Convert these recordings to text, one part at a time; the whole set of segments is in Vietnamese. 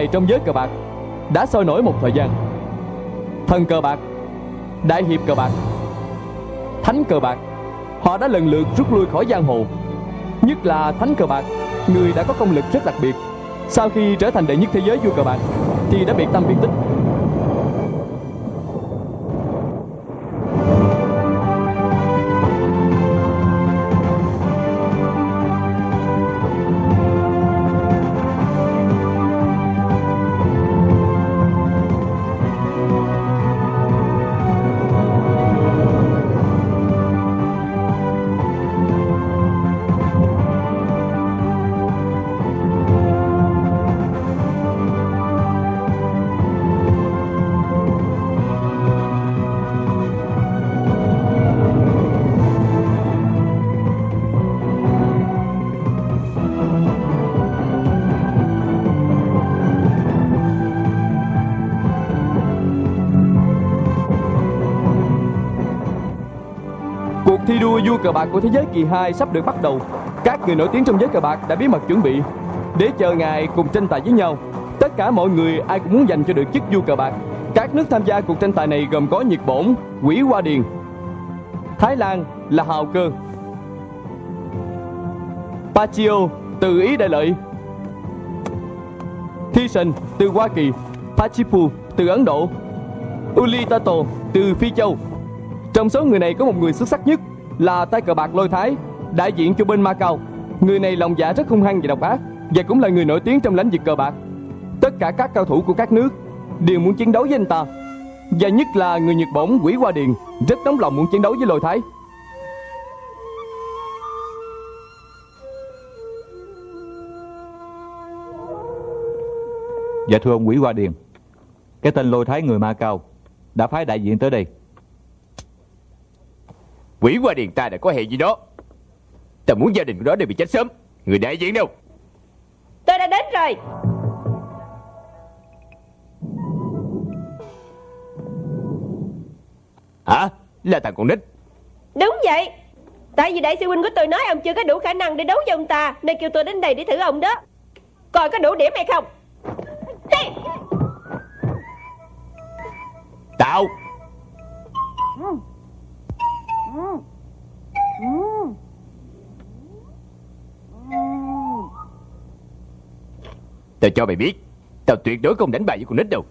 Tài trong giới cờ bạc Đã sôi nổi một thời gian. Thần cờ bạc, Đại hiệp cờ bạc, Thánh cờ bạc, Họ đã lần lượt rút lui khỏi giang hồ. Nhất là thánh cờ bạc, Người đã có công lực rất đặc biệt. Sau khi trở thành đệ nhất thế giới vua cờ bạc, Thì đã biệt tâm biệt tích. Cờ bạc của thế giới kỳ 2 sắp được bắt đầu. Các người nổi tiếng trong giới cờ bạc đã bí mật chuẩn bị Để chờ ngài cùng tranh tài với nhau. Tất cả mọi người ai cũng muốn giành cho được chức vua cờ bạc. Các nước tham gia cuộc tranh tài này gồm có Nhật Bổn, Quỷ Hoa Điền Thái Lan là Hào Cơ. Pachio từ Ý Đại Lợi Thiessen từ Hoa Kỳ Pachipu từ Ấn Độ Ulitato từ Phi Châu. Trong số người này có một người xuất sắc nhất là tay cờ bạc Lôi Thái, đại diện cho bên Macau. Người này lòng dạ rất hung hăng và độc ác và cũng là người nổi tiếng trong lĩnh vực cờ bạc. Tất cả các cao thủ của các nước đều muốn chiến đấu với anh ta. Và nhất là người Nhật Bổn Quỷ Hoa Điền rất nóng lòng muốn chiến đấu với Lôi Thái. Dạ thưa ông Quỷ Hoa Điền Cái tên lôi thái người Ma Cao Đã phái đại diện tới đây Quỷ qua điền ta đã có hệ gì đó. Ta muốn gia đình của nó đều bị chết sớm. Người đại diện đâu? Tôi đã đến rồi. Hả? Là thằng con nít. Đúng vậy. Tại vì đại sư huynh của tôi nói ông chưa có đủ khả năng để đấu với ông ta Nên kêu tôi đến đây để thử ông đó. Coi có đủ điểm hay không. Hey! Tao Tao cho mày biết Tao tuyệt đối không đánh bài với con nít đâu.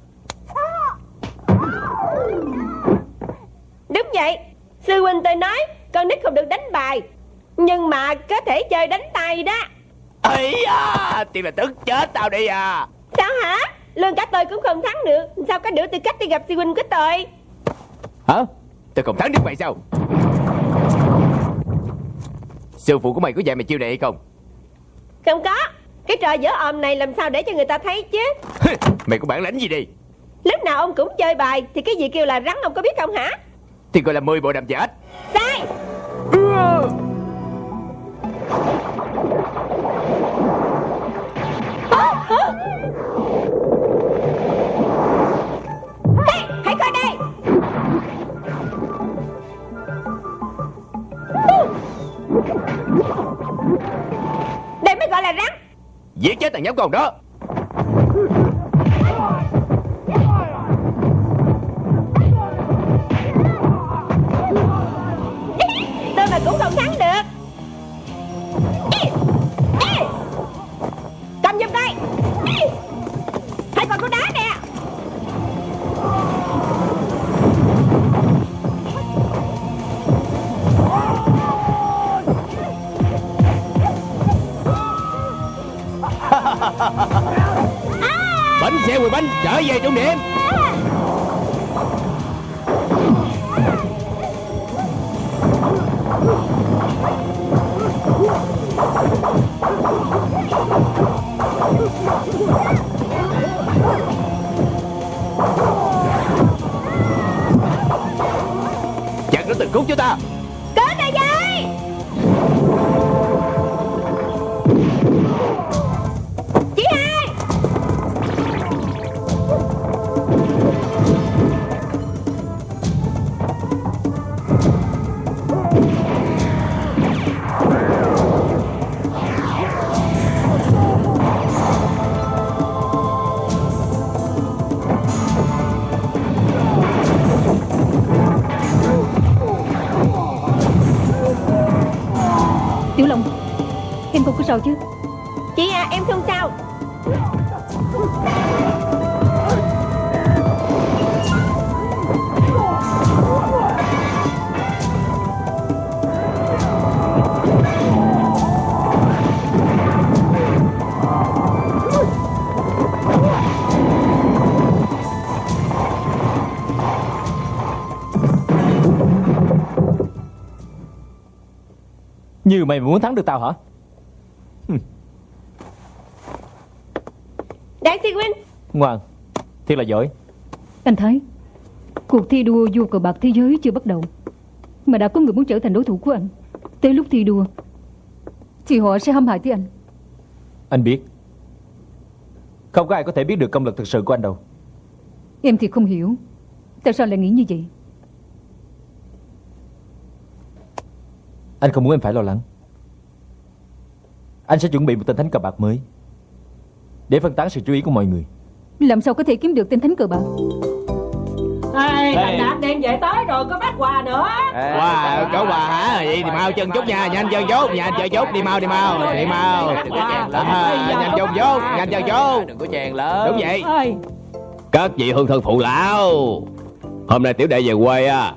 Đúng vậy. Sư huynh tôi nói con nít không được đánh bài Nhưng mà có thể chơi đánh tay đó. Ấy à Thì là tức chết tao đi à. Sao hả? Luôn cả tôi cũng không thắng được. Sao có đủ tư cách đi gặp sư huynh của tôi? Hả? Tao không thắng được mày sao Sư phụ của mày có dạy mày chiêu này hay không? Không có. Cái trò dở ồm này làm sao để cho người ta thấy chứ? Mày có bản lãnh gì đi Lúc nào ông cũng chơi bài Thì cái gì kêu là rắn ông có biết không hả? Thì gọi là 10 bộ đàm ếch. Sai. Hey, hãy coi đây gọi là rắn. Giết chết thằng nhóc con đó. Trở về trung điểm sao chứ? Chị à em không sao? Như mày muốn thắng được tao hả? Đại sư huynh Ngoan Thiệt là giỏi. Anh thấy Cuộc thi đua vua cờ bạc thế giới chưa bắt đầu Mà đã có người muốn trở thành đối thủ của anh. Tới lúc thi đua Thì họ sẽ hãm hại tới anh. Anh biết. Không có ai có thể biết được công lực thực sự của anh đâu. Em thì không hiểu Tại sao lại nghĩ như vậy? Anh không muốn em phải lo lắng Anh sẽ chuẩn bị một tên thánh cờ bạc mới Để phân tán sự chú ý của mọi người. Làm sao có thể kiếm được tên thánh cờ bạc? Ê, thành đạt đem về tới rồi có phát quà nữa. Wow, có quà hả? Vậy thì mau chân chút nha, nhanh chân chút, nhanh chân chút, đi mau, đi mau, đi mau. Nhanh chân chút, nhanh chân chút. Đừng có chèn lớn. Đúng vậy. Các vị hương thân phụ lão Hôm nay tiểu đệ về quê á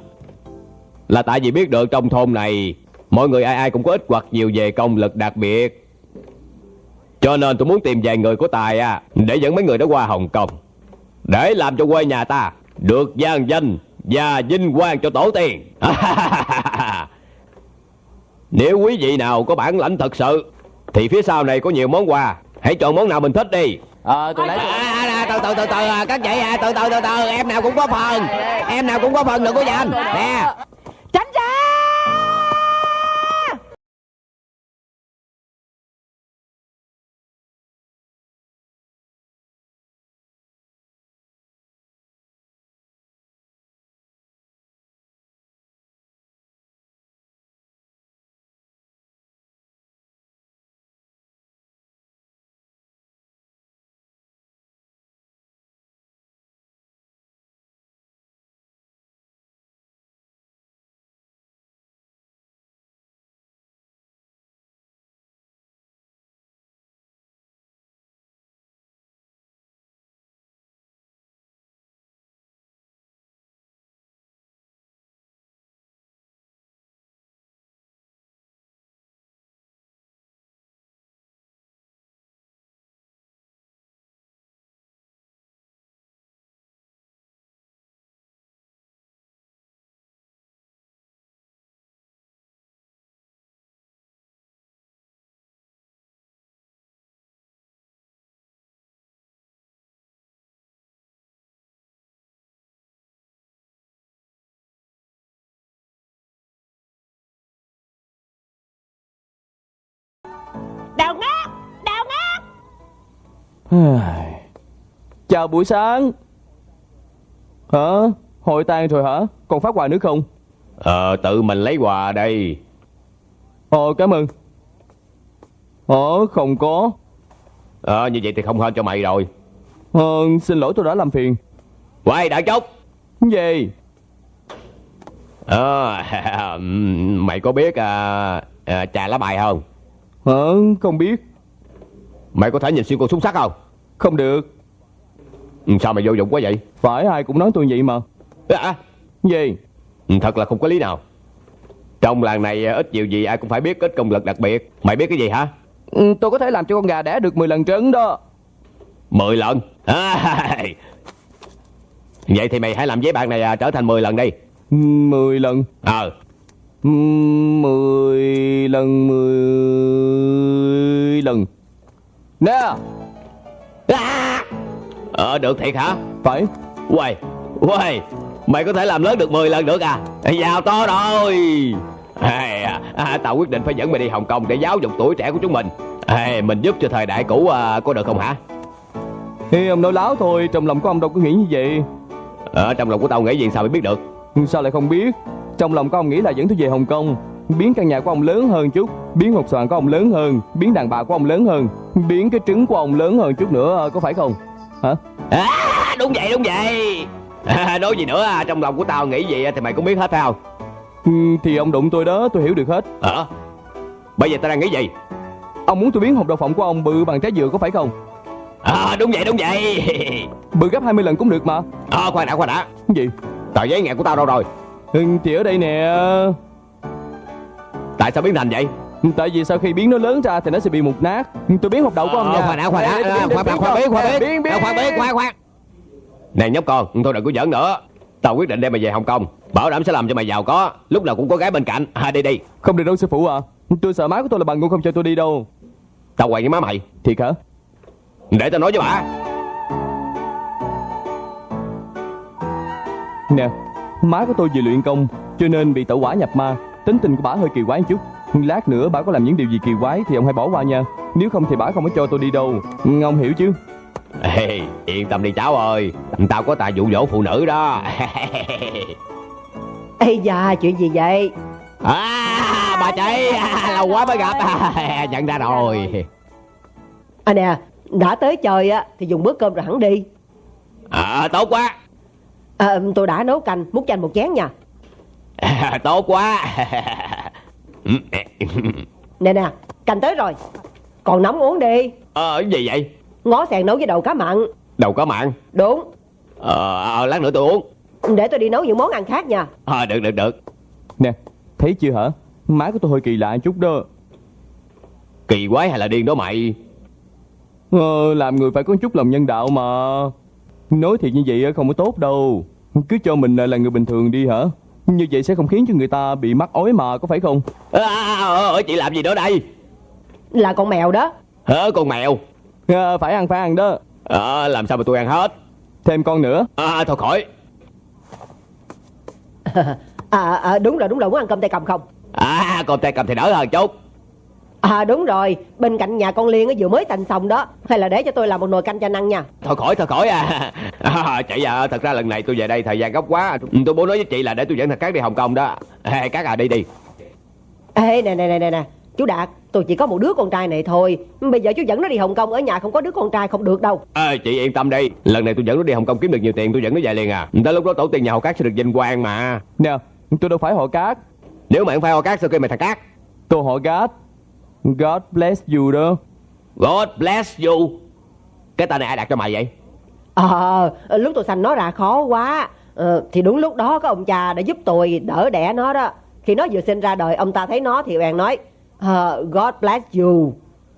Là tại vì biết được trong thôn này Mọi người ai ai cũng có ít hoặc nhiều về công lực đặc biệt Cho nên tôi muốn tìm vài người có tài á Để dẫn mấy người đó qua Hồng Kông. Để làm cho quê nhà ta Được gian danh Và vinh quang cho tổ tiên. Nếu quý vị nào có bản lãnh thật sự Thì phía sau này có nhiều món quà. Hãy chọn món nào mình thích đi. Ờ tôi lấy À, à, à, từ từ từ từ à, các chị à, từ từ từ từ em nào cũng có phần. Em nào cũng có phần đừng có giành nè. Tránh ra Chào buổi sáng. Hả? Hội tan rồi hả? Còn phát quà nữa không? Ờ tự mình lấy quà đây. Ồ cảm ơn. Ờ không có. Ờ như vậy thì không hơn cho mày rồi. Ờ xin lỗi tôi đã làm phiền. Quay đợi chút Gì? Ờ mày có biết à, à, trà lá bài không? Hả? Không biết. Mày có thể nhìn xuyên con súng sắt không Không được. Ừ, sao mày vô dụng quá vậy? Phải ai cũng nói tôi vậy mà. À, Gì? Ừ, thật là không có lý nào. Trong làng này à, ít nhiều gì ai cũng phải biết ít công lực đặc biệt. Mày biết cái gì hả? Ừ, Tôi có thể làm cho con gà đẻ được 10 lần trứng đó. Mười lần? À, vậy thì mày hãy làm giấy bạc này à, trở thành 10 lần đi. 10 lần. Ờ. Ừ, 10 lần 10 lần. Nè À! Ờ được thiệt hả? Phải. Quầy Quầy Mày có thể làm lớn được 10 lần được à? Giàu to rồi. À, à, Tao quyết định phải dẫn mày đi Hồng Kông Để giáo dục tuổi trẻ của chúng mình. Ê, Mình giúp cho thời đại cũ à, có được không hả? Thì ông nói láo thôi Trong lòng của ông đâu có nghĩ như vậy. Ở trong lòng của tao nghĩ gì sao mày biết được? Sao lại không biết? Trong lòng của ông nghĩ là dẫn tôi về Hồng Kông Biến căn nhà của ông lớn hơn chút Biến hộp xoàn của ông lớn hơn Biến đàn bà của ông lớn hơn Biến cái trứng của ông lớn hơn chút nữa Có phải không? Hả? À, Đúng vậy đúng vậy. À, Nói gì nữa à, Trong lòng của tao nghĩ gì thì mày cũng biết hết phải không? Ừ, Thì ông đụng tôi đó tôi hiểu được hết. Ờ Bây giờ tao đang nghĩ gì? Ông muốn tôi biến hộp đậu phộng của ông bự bằng trái dừa có phải không? À đúng vậy đúng vậy. Bự gấp 20 lần cũng được mà. À khoan đã khoan đã. Gì? Tờ giấy nghèo của tao đâu rồi? Ừ, Thì ở đây nè Tại sao biến thành vậy? Tại vì sau khi biến nó lớn ra thì nó sẽ bị mục nát. Tôi biến hộp đậu của ông Ờ, nha. khoan đã khoan đã. Khoan khoan khoan biến khoan biến khoan biến khoan khoan Này nhóc con Thôi đừng có giỡn nữa. Tao quyết định đem mày về Hồng Kông. Bảo đảm sẽ làm cho mày giàu có. Lúc nào cũng có gái bên cạnh. À đi đi. Không được đâu sư phụ à. Tôi sợ má của tôi là bằng ngu không cho tôi đi đâu. Tao quay với má mày. Thiệt hả? Để tao nói với bà. Nè Má của tôi vừa luyện công Cho nên bị tẩu hỏa nhập ma Tính tình của bà hơi kỳ quái một chút. Lát nữa bà có làm những điều gì kỳ quái Thì ông hãy bỏ qua nha. Nếu không thì bà không có cho tôi đi đâu. Ông hiểu chứ? Ê, Yên tâm đi cháu ơi. Tao có tài dụ dỗ phụ nữ đó. Ê da chuyện gì vậy? À bà chị à, Lâu quá mới gặp. À, Nhận ra rồi. À nè đã tới chơi á thì dùng bữa cơm rồi hẳn đi. À tốt quá. À, Tôi đã nấu canh múc chanh một chén nha à, Tốt quá. Nè nè canh tới rồi. Còn nóng uống đi. Ờ gì vậy? Ngó sèn nấu với đầu cá mặn. Đầu có mạng Đúng. Ờ ờ, lát nữa tôi uống. Để tôi đi nấu những món ăn khác nha. Ờ được được được. Nè Thấy chưa hả? Má của tôi hơi kỳ lạ chút đó. Kỳ quái hay là điên đó mày? Ờ, Làm người phải có chút lòng nhân đạo mà. Nói thiệt như vậy không có tốt đâu. Cứ cho mình là người bình thường đi hả Như vậy sẽ không khiến cho người ta bị mắc ối mà có phải không? À, à, à, Chị làm gì nữa đây? Là con mèo đó. Hả con mèo? À, Phải ăn phải ăn đó. À, Làm sao mà tôi ăn hết? Thêm con nữa. À, Thôi khỏi. À, à đúng rồi đúng rồi muốn ăn cơm tay cầm không? À con tay cầm thì đỡ hơn chút À đúng rồi. Bên cạnh nhà con Liên á vừa mới thành xong đó Hay là để cho tôi làm một nồi canh cho ăn nha. Thôi khỏi thôi khỏi à, à Chị à thật ra lần này tôi về đây thời gian gấp quá. Tôi muốn nói với chị là để tôi dẫn thằng Cát đi Hồng Kông đó. À, Cát à đi đi. Ê nè nè nè nè nè. Chú Đạt tôi chỉ có một đứa con trai này thôi. Bây giờ chú dẫn nó đi Hồng Kông Ở nhà không có đứa con trai không được đâu. À, Chị yên tâm đi. Lần này tôi dẫn nó đi Hồng Kông kiếm được nhiều tiền Tôi dẫn nó về liền à. Tới lúc đó tổ tiên nhà Hồng Cát sẽ được vinh quang mà. Nè tôi đâu phải họ cát. Nếu mà không phải Hồng Cát sao kêu mày thằng Cát? Tôi họ gát God bless you đó. God bless you. Cái tên này ai đặt cho mày vậy? Ờ lúc tôi sanh nó ra khó quá. Ờ, Thì đúng lúc đó có ông cha đã giúp tôi đỡ đẻ nó đó. Khi nó vừa sinh ra đời ông ta thấy nó thì bèn nói ờ, God bless you.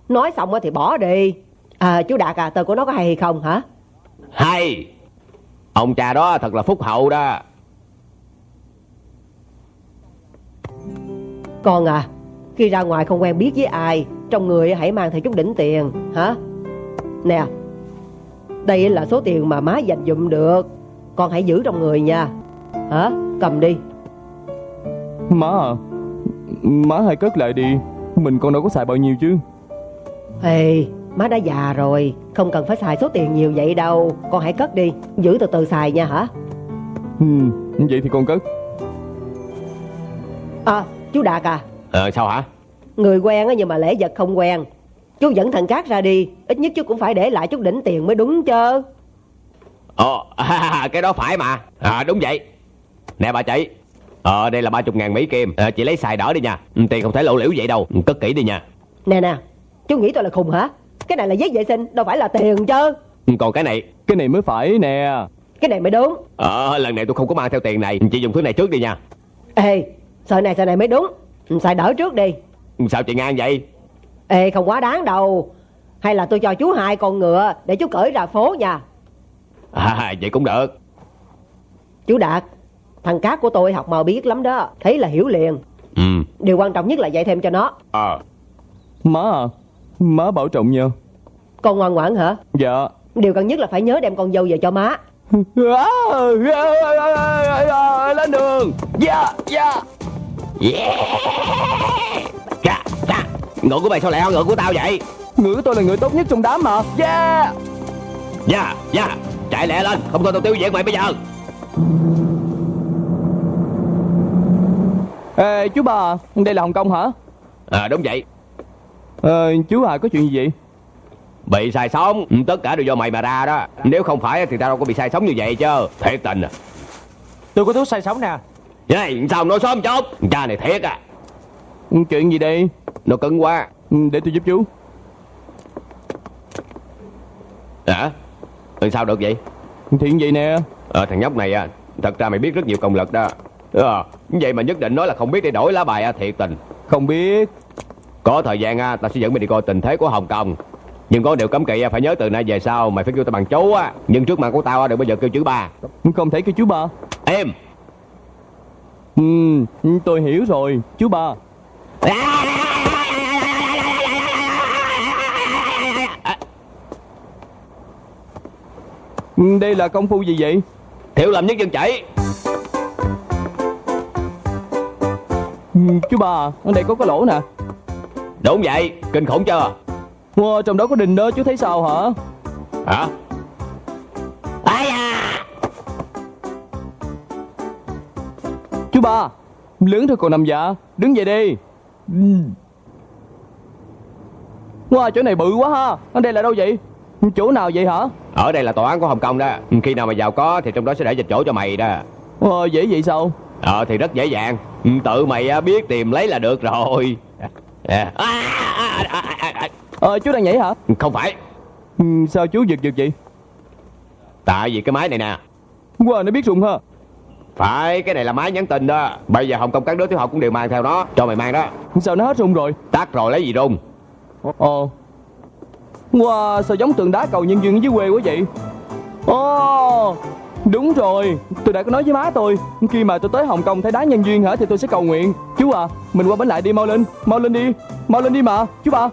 Nói xong á thì bỏ đi. À, Chú Đạt à tên của nó có hay hay không hả? Hay. Ông cha đó thật là phúc hậu đó. Con à Khi ra ngoài không quen biết với ai Trong người hãy mang theo chút đỉnh tiền Hả? Nè Đây là số tiền mà má dành dụm được. Con hãy giữ trong người nha. Hả? Cầm đi. Má à Má hãy cất lại đi. Mình còn đâu có xài bao nhiêu chứ. Ê má đã già rồi. Không cần phải xài số tiền nhiều vậy đâu. Con hãy cất đi. Giữ từ từ xài nha hả? Ừ, Vậy thì con cất. À chú Đạt à Ờ sao hả? Người quen á nhưng mà lễ vật không quen. Chú dẫn thằng Cát ra đi Ít nhất chú cũng phải để lại chút đỉnh tiền mới đúng chứ. Ồ à, Cái đó phải mà. À, Đúng vậy. Nè bà chị. Ờ đây là ba chục ngàn Mỹ Kim. À, Chị lấy xài đỡ đi nha. Ừ, Tiền không thể lộ liễu vậy đâu. Ừ, Cất kỹ đi nha. Nè nè Chú nghĩ tôi là khùng hả? Cái này là giấy vệ sinh Đâu phải là tiền chứ. Ừ, Còn cái này. Cái này mới phải nè. Cái này mới đúng. Ờ lần này tôi không có mang theo tiền này. Chị dùng thứ này trước đi nha. Ê Sợi này sợi này mới đúng Xài đỡ trước đi. Ừ, Sao chị ngang vậy? Ê không quá đáng đâu. Hay là tôi cho chú hai con ngựa Để chú cởi ra phố nha. À, Vậy cũng được. Chú Đạt Thằng Cát của tôi học màu biết lắm đó. Thấy là hiểu liền. Ừ. Điều quan trọng nhất là dạy thêm cho nó. Ờ. Má à Má bảo trọng nha Con ngoan ngoãn hả? Dạ. Điều cần nhất là phải nhớ đem con dâu về cho má. Lên đường. Dạ Dạ Chà, chà. Ngựa của mày sao lại hơn ngựa của tao vậy? Ngựa tôi là người tốt nhất trong đám mà. Yeah. Dạ dạ. Chạy lẹ lên Không thôi tao tiêu diệt mày bây giờ. Ê chú bà Đây là Hồng Kông hả? À đúng vậy. Ờ chú à có chuyện gì vậy? Bị sai sống Ừ, Tất cả đều do mày mà ra đó. Nếu không phải thì tao đâu có bị sai sống như vậy chứ. Thiệt tình à. Tôi có thuốc say sống nè vậy sao nói sớm chốt cha này thiệt à. Chuyện gì đây? nó cần qua ừ, để tôi giúp chú. Hả? À? sao được vậy? Chuyện gì nè? À, thằng nhóc này à thật ra mày biết rất nhiều công lực đó. À, vậy mà nhất định nói là không biết để đổi lá bài à, thiệt tình. Không biết. Có thời gian à, tao sẽ dẫn mày đi coi tình thế của hồng kông. Nhưng có điều cấm kỵ à, phải nhớ từ nay về sau mày phải kêu tao bằng chú á. Nhưng trước mặt của tao đừng bao giờ kêu chữ ba. Không thể kêu chữ ba. Em! Ừ tôi hiểu rồi Chú ba Ừ, Đây là công phu gì vậy Thiệu làm nhất dân chảy. Ừ, Chú ba Ở đây có cái lỗ nè Đúng vậy, kinh khủng chưa? Wow, Trong đó có đình đó chú thấy sao hả Hả? À? Ba Lớn thôi còn nằm dạ Đứng dậy đi. Wow chỗ này bự quá ha Ở đây là đâu vậy Chỗ nào vậy hả Ở đây là tòa án của Hồng Kông đó. Khi nào mà giàu có thì trong đó sẽ để dịch chỗ cho mày đó. Wow, dễ vậy sao Ờ thì rất dễ dàng. Tự mày à, biết tìm lấy là được rồi. À, à, à. Ờ chú đang nhảy hả Không phải. ừ, Sao chú giật giật vậy Tại vì cái máy này nè. Wow nó biết rụng ha Phải, cái này là máy nhắn tin đó. Bây giờ Hồng Kông các đứa tiểu học cũng đều mang theo nó. Cho mày mang đó. Sao nó hết rung rồi? Tắt rồi lấy gì rung. Ồ. Wow sao giống tượng đá cầu nhân duyên dưới quê quá vậy? Ồ. Đúng rồi Tôi đã có nói với má tôi. Khi mà tôi tới Hồng Kông thấy đá nhân duyên hả Thì tôi sẽ cầu nguyện. Chú à Mình qua bến lại đi mau lên. Mau lên đi. Mau lên đi mà Chú ba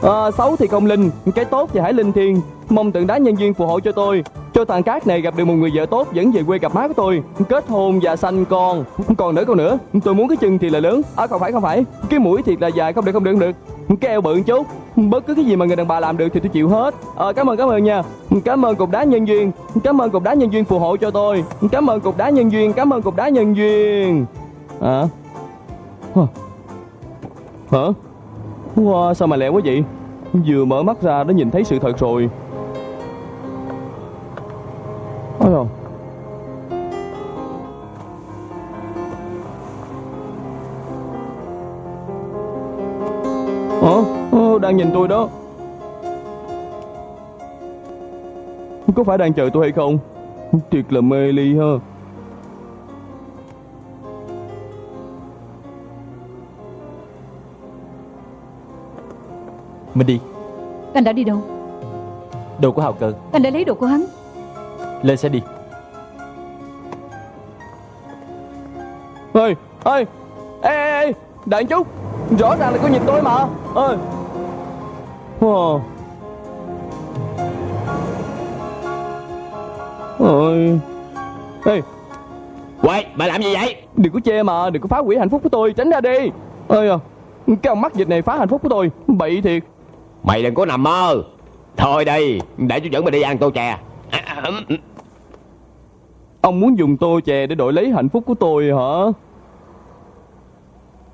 Ờ, à, xấu thì không linh, cái tốt thì hãy linh thiêng. Mong tượng đá nhân duyên phù hộ cho tôi. Cho thằng Cát này gặp được một người vợ tốt dẫn về quê gặp má của tôi. Kết hôn và sanh con. Còn nữa, còn nữa. Tôi muốn cái chân thì là lớn. À không phải, không phải. Cái mũi thiệt là dài, không được, không được, không được. Cái eo bự một chút. Bất cứ cái gì mà người đàn bà làm được thì tôi chịu hết. À, cảm ơn, cảm ơn nha. Cảm ơn cục đá nhân duyên. Cảm ơn cục đá nhân duyên phù hộ cho tôi. Cảm ơn cục đá nhân duyên. Cảm ơn cục đá nhân duyên. À. Hả? Wow, sao mà lẹ quá vậy? Vừa mở mắt ra đã nhìn thấy sự thật rồi. Ôi dồi. Hả? Ờ, đang nhìn tôi đó. Có phải đang chờ tôi hay không? Thiệt là mê ly ha. Mình đi. Anh đã đi đâu? Đồ của Hào Cơ. Anh đã lấy đồ của hắn. Lên xe đi. Ê ê ê ê ê đợi chút. Rõ ràng là có nhìn tôi mà. Ơi wow. ôi ê. Quay, mày làm gì vậy? đừng có chê mà đừng có phá hủy hạnh phúc của tôi. Tránh ra đi. Ơi à. Cái ông mắc dịch này phá hạnh phúc của tôi. Bậy thiệt Mày đừng có nằm mơ. Thôi đi, để chú dẫn mày đi ăn tô chè. À, à, ông muốn dùng tô chè để đổi lấy hạnh phúc của tôi hả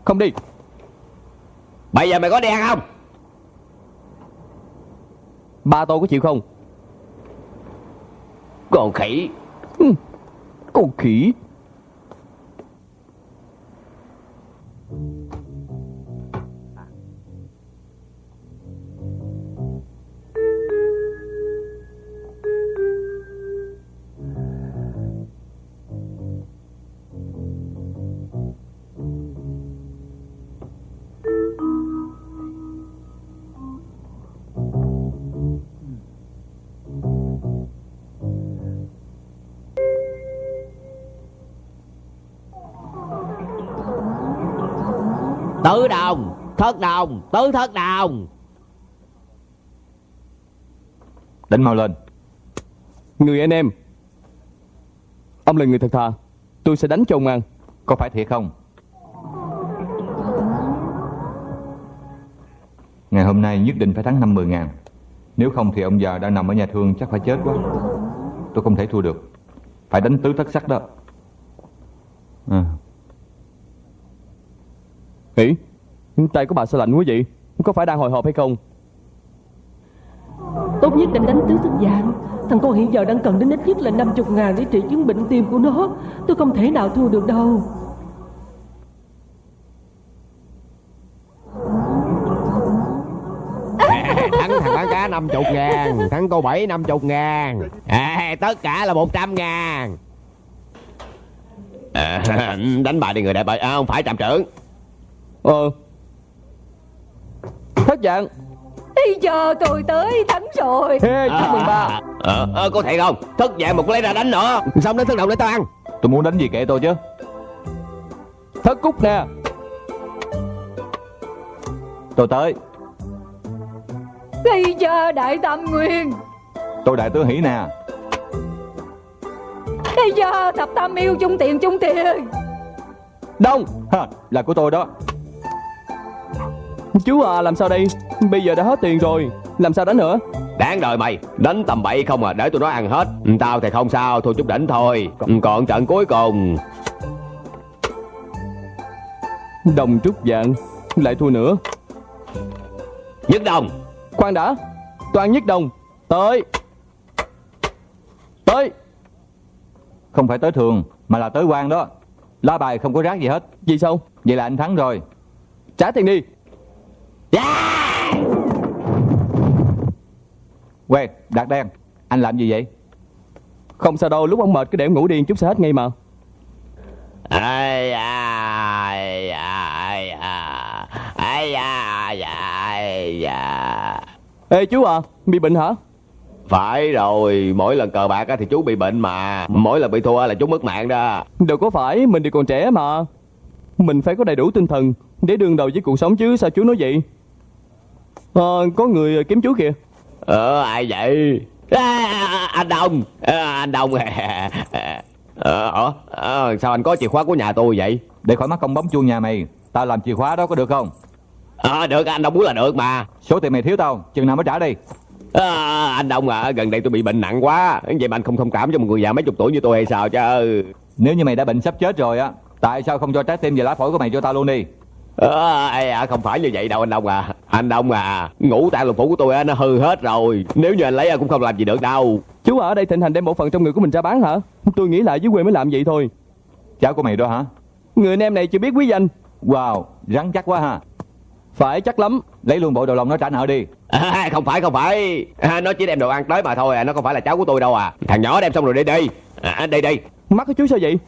không đi Bây giờ mày có đi ăn không? ba tô có chịu không Còn khỉ. con khỉ thất đồng, tứ thất đồng. Đánh mau lên. Người anh em ông là người thật thà. Tôi sẽ đánh cho ông ăn. Có phải thiệt không? Ngày hôm nay nhất định phải thắng 50 ngàn. Nếu không thì ông già đang nằm ở nhà thương chắc phải chết quá Tôi không thể thua được. Phải đánh tứ thất sắc đó. À, Hỉ Tay của bà sao lạnh quá vậy? Có phải đang hồi hộp hay không? Tốt nhất nên đánh tứ thức dạng Thằng con hiện giờ đang cần đến ít nhất là 50 ngàn để trị chứng bệnh tim của nó. Tôi không thể nào thua được đâu. Thắng thằng bán cá 50 ngàn Thắng cô bảy 50 ngàn. À, Tất cả là 100 ngàn. À, Đánh bài đi người đại bài à, Không phải trạm trưởng. Ờ Thất dạng Bây giờ tôi tới thắng rồi. Hey, chúc mừng ba. Ờ, ờ, có thể không? Thất dạng một lấy ra đánh nữa. Xong đến thức đầu để tao ăn? Tôi muốn đánh gì kệ tôi chứ? Thất cúc nè. Tôi tới. Bây giờ đại tam nguyên Tôi đại tướng hỷ nè. Bây giờ thập tam yêu chung tiền chung tiền. Đông. Ha, Là của tôi đó Chú à làm sao đây? Bây giờ đã hết tiền rồi. Làm sao đánh nữa? Đáng đời mày. Đánh tầm bậy không à Để tụi nó ăn hết. Tao thì không sao Thôi chút đỉnh thôi. Còn trận cuối cùng. Đồng trúc dạng Lại thua nữa. Nhất đồng. Khoan đã. Toàn nhất đồng. Tới. Tới. Không phải tới thường Mà là tới quan đó. Lá bài không có rác gì hết. Gì sao? Vậy là anh thắng rồi. Trả tiền đi Quê, Đạt Đen Anh làm gì vậy? Không sao đâu Lúc ông mệt cứ để em ngủ điên chút sẽ hết ngay mà. Ai ai ai ai ai ai Ê chú à Bị bệnh hả? Phải rồi mỗi lần cờ bạc á thì chú bị bệnh mà. Mỗi lần bị thua là chú mất mạng đó. Đâu có phải Mình thì còn trẻ mà. Mình phải có đầy đủ tinh thần Để đương đầu với cuộc sống chứ Sao chú nói vậy Ờ có người kiếm chú kìa. Ờ ai vậy? À, anh đông. À, anh đông. Ờ ờ, ờ, sao anh có chìa khóa của nhà tôi vậy? Để khỏi mắc công bấm chuông nhà mày Tao làm chìa khóa đó có được không? Ờ được anh đông muốn là được mà. Số tiền mày thiếu tao Chừng nào mới trả đi. À, anh đông à gần đây tôi bị bệnh nặng quá. Vậy mà anh không thông cảm cho một người già mấy chục tuổi như tôi hay sao chứ? Nếu như mày đã bệnh sắp chết rồi á Tại sao không cho trái tim và lá phổi của mày cho tao luôn đi À, ê, à, không phải như vậy đâu anh Đông à. Anh Đông à Ngũ tạng lục phủ của tôi á, nó hư hết rồi. Nếu như anh lấy à, cũng không làm gì được đâu. Chú ở đây thịnh hành đem bộ phận trong người của mình ra bán hả? Tôi nghĩ lại dưới quê mới làm vậy thôi. Cháu của mày đó hả? Người anh em này chưa biết quý danh. Wow Rắn chắc quá ha. Phải chắc lắm. Lấy luôn bộ đầu lòng nó trả nợ đi. À, Không phải không phải. À, Nó chỉ đem đồ ăn tới mà thôi à Nó không phải là cháu của tôi đâu à. Thằng nhỏ đem xong rồi đi đi. À, Đi đi. Mắt của chú sao vậy?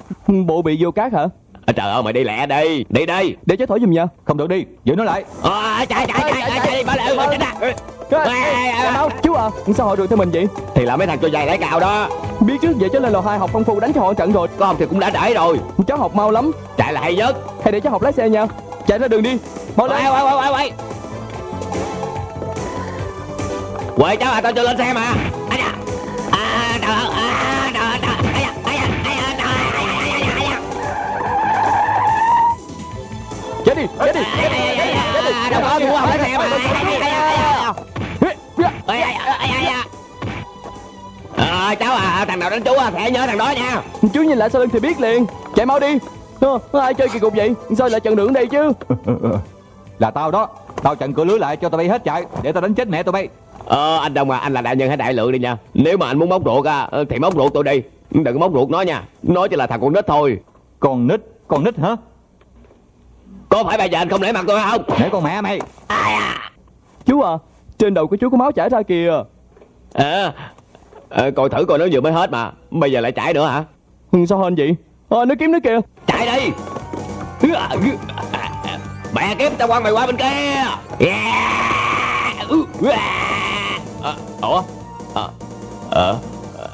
Bộ bị vô cát hả à, Trời ơi mày đi lẹ đi. Đi đi. Để cháu thổi giùm nha Không được đi. Giữ nó lại. À, Chạy chạy chạy chạy chạy đi Bỏ lại chạy ra. Ê, đâu Chú à Sao họ đuổi theo mình vậy? Thì là mấy thằng cho dài lấy cào đó. Biết trước vậy cháu lên lò 2 học công phu đánh cho họ trận rồi. Có không thì cũng đã trễ rồi. Cháu học mau lắm. Chạy là hay nhất. Hay để cháu học lái xe nha. Chạy ra đường đi. Mau lên. Quay quay quay quay quay Quay cháu à tao cho lên xe mà. À. À trời ơi À trời ơi da, ây da. Ây da, ây da, ây da. Ờ, cháu à, thằng nào đánh chú à, phải nhớ thằng đó nha Chú nhìn lại sau lưng thì biết liền Chạy mau đi Ờ, ai chơi kỳ cục vậy Sao lại chặn đường đây chứ Là tao đó Tao chặn cửa lưới lại cho tao bay hết chạy Để tao đánh chết mẹ tụi bay Ờ, anh Đông à, anh là đại nhân hay đại lượng đi nha Nếu mà anh muốn móc ruột à, thì móc ruột tôi đi Đừng có móc ruột nó nha Nó chỉ là thằng con nít thôi Con nít Con nít hả Có phải bây giờ anh không nể mặt tôi không? Để con mẹ mày Chú à Trên đầu của chú có máu chảy ra kìa. À, à, Coi thử coi nó vừa mới hết mà Bây giờ lại chảy nữa hả? Ừ, Sao hên vậy? Ờ nó kiếm nó kìa. Chạy đi. Mẹ kiếm tao quăng mày qua bên kia. Yeah. Ờ, Ủa? Ờ Ờ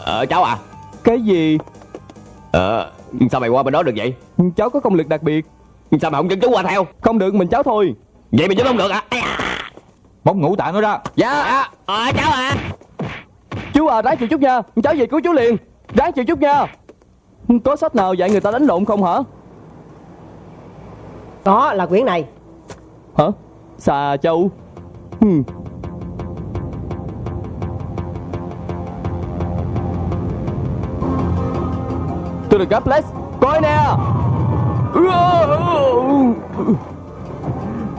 Ờ cháu à? Cái gì? Ờ Sao mày qua bên đó được vậy? Cháu có công lực đặc biệt Sao mày không dẫn chú qua theo? Không được mình cháu thôi. Vậy mày giúp không được à. Bóc ngũ tạng nó ra Dạ. Ờ cháu à. Chú à ráng chịu chút nha. Cháu về cứu chú liền. Ráng chịu chút nha. Có sách nào dạy người ta đánh lộn không hả? Có là quyển này. Hả? Xà châu. Tôi được gấp Bless Coi nè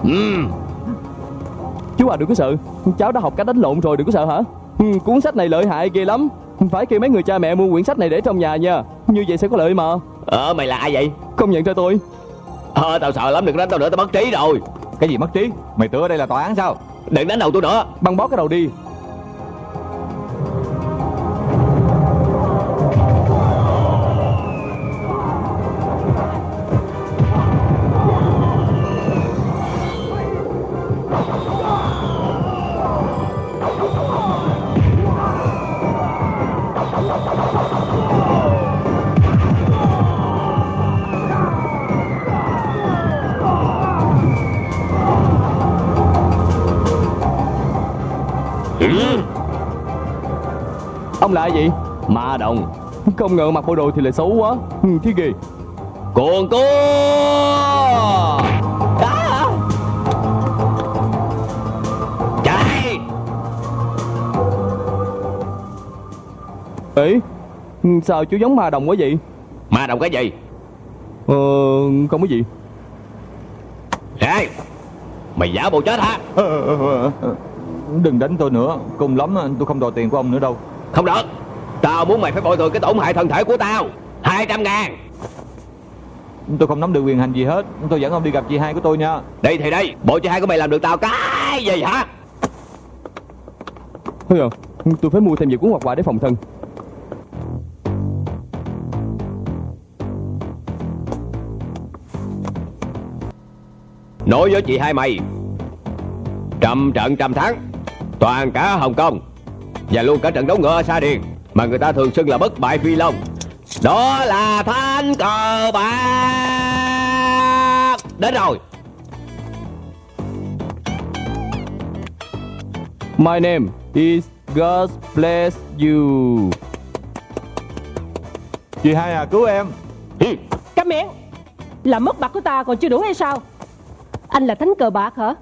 Ừm Chú à đừng có sợ. Cháu đã học cách đánh lộn rồi đừng có sợ hả? Ừ, Cuốn sách này lợi hại ghê lắm. Phải kêu mấy người cha mẹ mua quyển sách này để trong nhà nha. Như vậy sẽ có lợi mà. Ờ mày là ai vậy? Không nhận ra tôi. Ờ tao sợ lắm đừng đánh tao nữa tao mất trí rồi. Cái gì mất trí? Mày tưởng ở đây là tòa án sao? Đừng đánh đầu tôi nữa. Băng bó cái đầu đi Ông là vậy? Ma đồng. Không ngờ mặc bộ đồ thì lại xấu quá. Ừ, Thế ghê. Cuồng cua à, Chạy! Ê Sao chú giống ma đồng quá vậy? Ma đồng cái gì? Ờ Không có gì. Ê Mày giả bộ chết hả? Đừng đánh tôi nữa. Cùng lắm tôi không đòi tiền của ông nữa đâu Không được. Tao muốn mày phải bồi thường cái tổn hại thân thể của tao. 200 ngàn. Tôi không nắm được quyền hành gì hết. Tôi dẫn ông đi gặp chị hai của tôi nha. Đây thì đây Bộ chị hai của mày làm được tao cái gì hả? Thôi à Tôi phải mua thêm vài cuốn hoặc quà để phòng thân. Nói với chị hai mày Trăm trận trăm thắng Toàn cả Hồng Kông và luôn cả trận đấu ngựa ở Sa Điền, Mà người ta thường xưng là bất bại phi long. Đó là thanh cờ bạc. Đến rồi. My name is God bless you. Chị hai à cứu em. Ừ. Miệng. Là mất bạc của ta còn chưa đủ hay sao? Anh là thánh cờ bạc hả?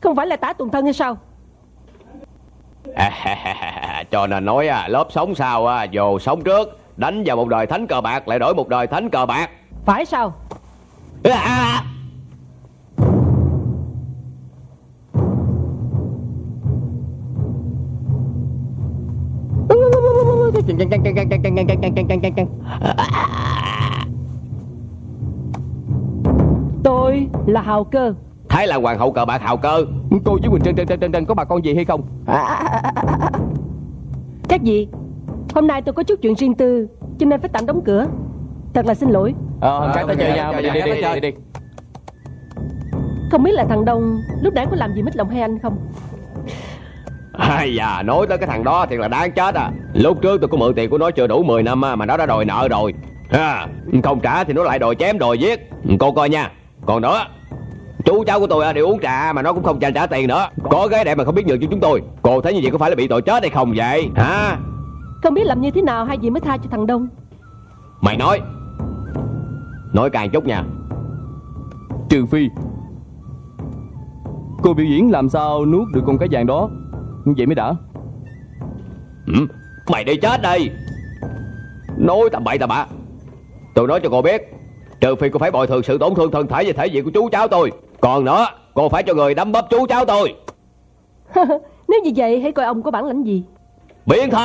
Không phải là tá tuần thân hay sao? Cho nên nói à, lớp sống sau à, Dù sống trước Đánh vào một đời thánh cờ bạc Lại đổi một đời thánh cờ bạc. Phải sao? À. Tôi là Hào Cơ Thái là hoàng hậu cờ bạc hào cơ. Cô với Quỳnh Trân Trân Trân Trân Trân có bà con gì hay không? Các gì Hôm nay tôi có chút chuyện riêng tư Cho nên phải tạm đóng cửa. Thật là xin lỗi. Ờ các ta chơi nhau chơi, Đi đi đi đi đi. Không biết là thằng Đông Lúc nãy có làm gì mít lòng hay anh không? Ai da, nói tới cái thằng đó thì là đáng chết à. Lúc trước tôi có mượn tiền của nó chưa đủ 10 năm mà nó đã đòi nợ rồi. Ha, Không trả thì nó lại đòi chém đòi giết. Cô coi nha Còn nữa Chú cháu của tôi à, đều uống trà mà nó cũng không trả trả tiền nữa. Có gái đẹp mà không biết nhường cho chúng tôi. Cô thấy như vậy có phải là bị tội chết hay không vậy? Hả? Không biết làm như thế nào hay gì mới tha cho thằng Đông. Mày nói. Nói càng chút nha. Trừ phi. Cô biểu diễn làm sao nuốt được con cá vàng đó? Vậy mới đã. Ừ? Mày đi chết đi. Nói tầm bậy tầm bạ. Tôi nói cho cô biết Trừ phi cô phải bồi thường sự tổn thương thân thể và thể diện của chú cháu tôi Còn nữa Cô phải cho người đấm bóp chú cháu tôi. Nếu như vậy hãy coi ông có bản lãnh gì? Biến thân!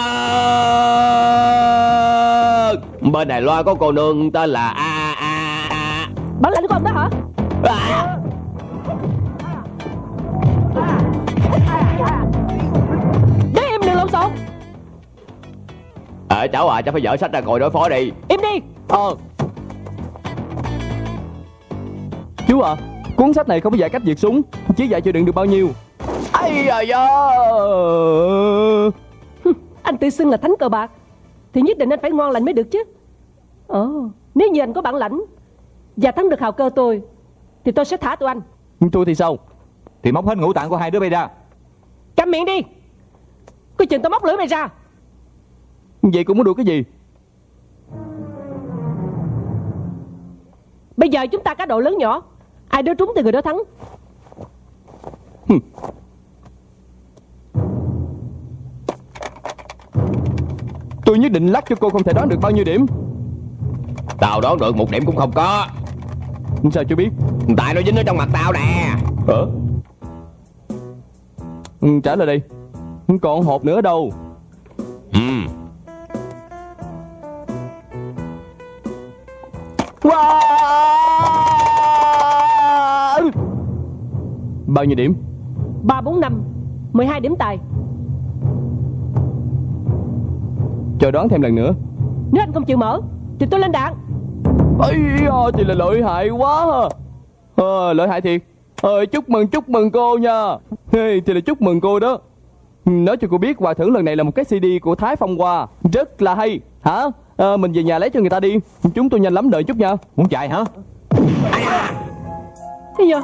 Bên này loa có cô nương tên là A A A Bản lãnh của ông đó hả? À. Để im đừng lộn xộn. Ờ cháu à cháu phải dở sách ra ngồi đối phó đi. Im đi. Ờ. Chú à Cuốn sách này không có dạy cách diệt súng Chỉ dạy chịu đựng được bao nhiêu. Ây da da. Anh tự xưng là thánh cờ bạc Thì nhất định anh phải ngoan lành mới được chứ. Ồ Nếu như anh có bản lãnh Và thắng được hào cơ tôi Thì tôi sẽ thả tụi anh. Tôi thì sao? Thì móc hết ngũ tạng của hai đứa bay ra. Câm miệng đi. Coi chừng tôi móc lưỡi mày ra. Vậy cũng muốn được cái gì? Bây giờ chúng ta cá độ lớn nhỏ Ai đưa trúng thì người đó thắng. Tôi nhất định lắc cho cô không thể đoán được bao nhiêu điểm. Tao đoán được một điểm cũng không có. Sao chú biết? Tại nó dính ở trong mặt tao nè. Hả? Ừ, Trả lời đi Còn hộp nữa đâu? Ừ wow! Bao nhiêu điểm? 3, 4, 5 12 điểm tài. Chờ đoán thêm lần nữa. Nếu anh không chịu mở Thì tôi lên đạn. Ây da, thì là lợi hại quá ha. Ờ, lợi hại thiệt. Ờ, Chúc mừng, chúc mừng cô nha. Hey, Thì là chúc mừng cô đó. Nói cho cô biết quà thưởng lần này là một cái CD của Thái Phong Hoa. Rất là hay. Hả? Ờ, mình về nhà lấy cho người ta đi. Chúng tôi nhanh lắm đợi chút nha. Muốn chạy hả? Thế giờ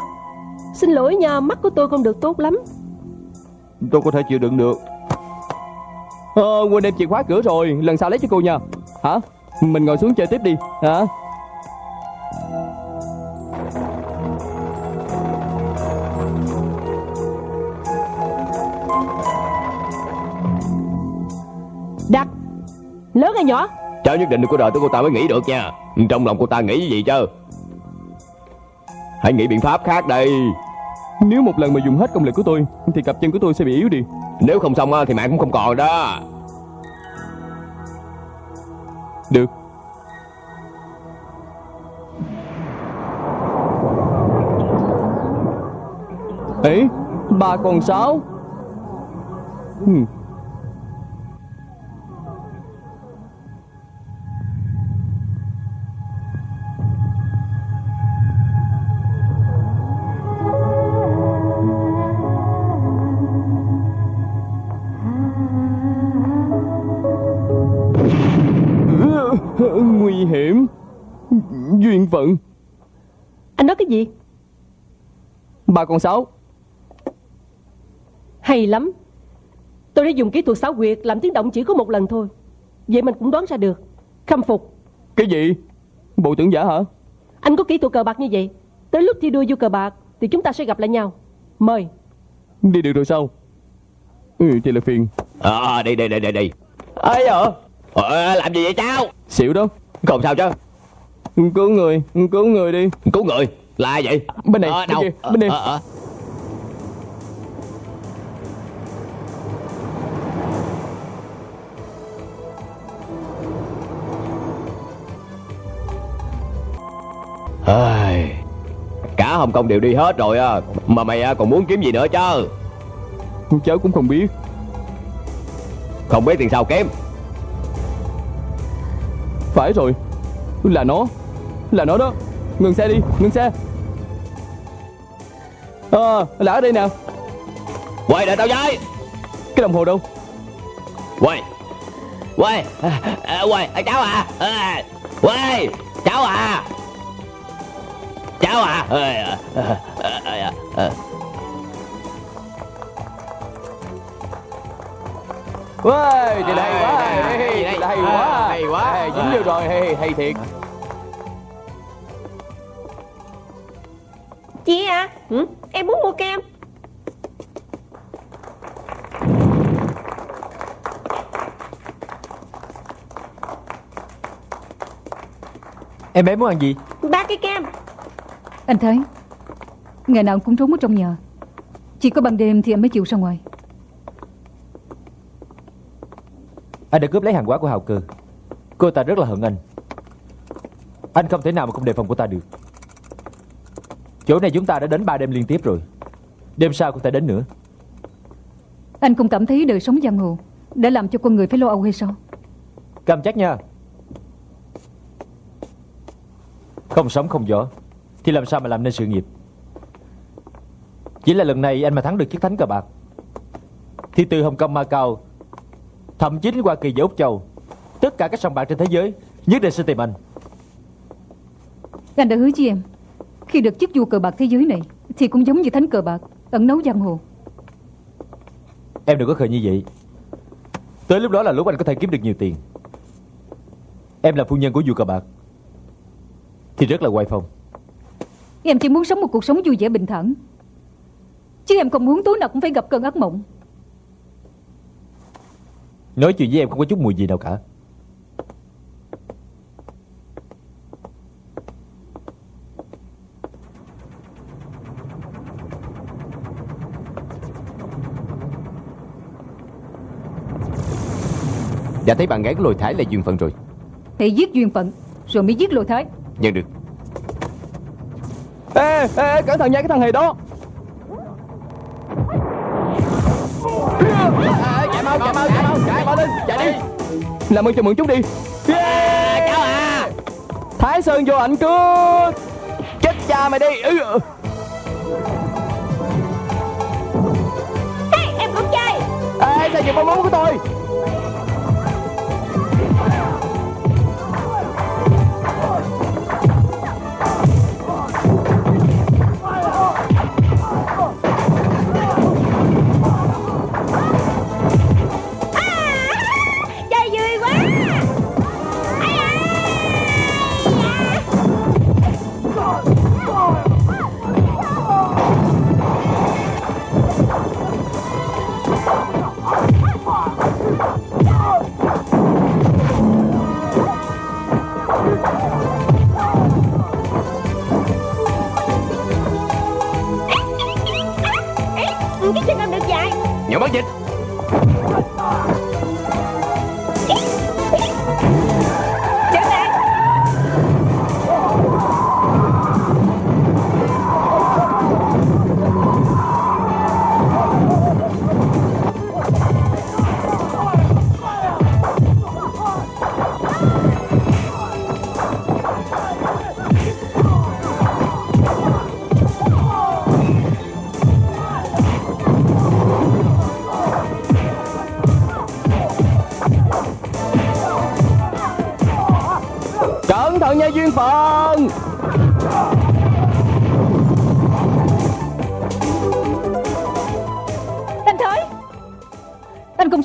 Xin lỗi nha Mắt của tôi không được tốt lắm. Tôi có thể chịu đựng được. Ờ, quên đem chìa khóa cửa rồi Lần sau lấy cho cô nha. Hả? Mình ngồi xuống chơi tiếp đi. Hả? Đạt Lớn hay nhỏ? Cháu nhất định đừng có đợi tới cô ta mới nghĩ được nha. Trong lòng cô ta nghĩ gì chứ Hãy nghĩ biện pháp khác đây. Nếu một lần mà dùng hết công lực của tôi Thì cặp chân của tôi sẽ bị yếu đi. Nếu không xong á, thì mạng cũng không còn đó. Được. Ấy Ba còn sáu hmm. Phận. Anh nói cái gì? Ba con sáu. Hay lắm. Tôi đã dùng kỹ thuật xảo quyệt Làm tiếng động chỉ có một lần thôi. Vậy mình cũng đoán ra được. Khâm phục. Cái gì? Bộ tưởng giả hả? Anh có kỹ thuật cờ bạc như vậy. Tới lúc thi đua vô cờ bạc Thì chúng ta sẽ gặp lại nhau. Mời. Đi được rồi sao? Ừ thì là phiền. À đi đi đi đi đi Ai ờ ờ, Làm gì vậy cháu? Xỉu đó. Không sao chứ Cứu người Cứu người đi. Cứu người? Là ai vậy? Bên này Ờ, bên đâu? kia, bên này. Ờ, ờ, ờ. Ai, Cả Hồng Kông đều đi hết rồi á Mà mày á, còn muốn kiếm gì nữa chứ? Cháu cũng không biết. Không biết tiền sao kiếm Phải rồi Là nó Là nó đó. Ngừng xe đi Ngừng xe. Ờ là ở đây nè. Quay đợi tao với. Cái đồng hồ đâu? Quay. Quay. À, à, Quay. À, cháu à. À, Quay. Cháu à. Cháu à. À, à, à, à, à. Wow, thì hay quá. hay, đây. là hay À, quá. hay quá. Dính vô rồi. Hay, hay thiệt Chị à? Ừ? Em muốn mua kem. Em bé muốn ăn gì? Ba cái kem. Anh thấy Ngày nào cũng trốn ở trong nhà. Chỉ có ban đêm thì anh mới chịu ra ngoài. Anh đã cướp lấy hàng hóa của Hào Cơ Cô ta rất là hận anh. Anh không thể nào mà không đề phòng cô ta được Chỗ này chúng ta đã đến ba đêm liên tiếp rồi. Đêm sau có thể đến nữa. Anh không cảm thấy đời sống giang hồ Đã làm cho con người phải lo âu hay sao? Cầm chắc nha. Không sống không gió Thì làm sao mà làm nên sự nghiệp? Chỉ là lần này anh mà thắng được chiếc thánh cờ bạc. Thì từ Hồng Kông Macau Thậm chí đến Hoa Kỳ và Úc Châu Tất cả các sòng bạc trên thế giới Nhất định sẽ tìm anh. Anh đã hứa với em Khi được chức vua cờ bạc thế giới này Thì cũng giống như thánh cờ bạc Ẩn nấu giang hồ. Em đừng có khờ như vậy. Tới lúc đó là lúc anh có thể kiếm được nhiều tiền. Em là phu nhân của vua cờ bạc Thì rất là quay phong. Em chỉ muốn sống một cuộc sống vui vẻ bình thản. Chứ em không muốn tối nào cũng phải gặp cơn ác mộng. Nói chuyện với em không có chút mùi gì nào cả Đã thấy bạn gái của lôi thái là duyên phận rồi. Hãy giết duyên phận Rồi mới giết lôi thái. Nhận được. Ê, ê, cẩn thận nha cái thằng hề đó. Chạy mau chạy mau chạy mau chạy mau lên chạy đi Làm ơn cho mượn chút đi. Yeah. cháu à Thái Sơn vô ảnh cướp Chết cha mày đi. Ừ. Hey, em cũng chơi. Ê, sao giật bong bóng của tôi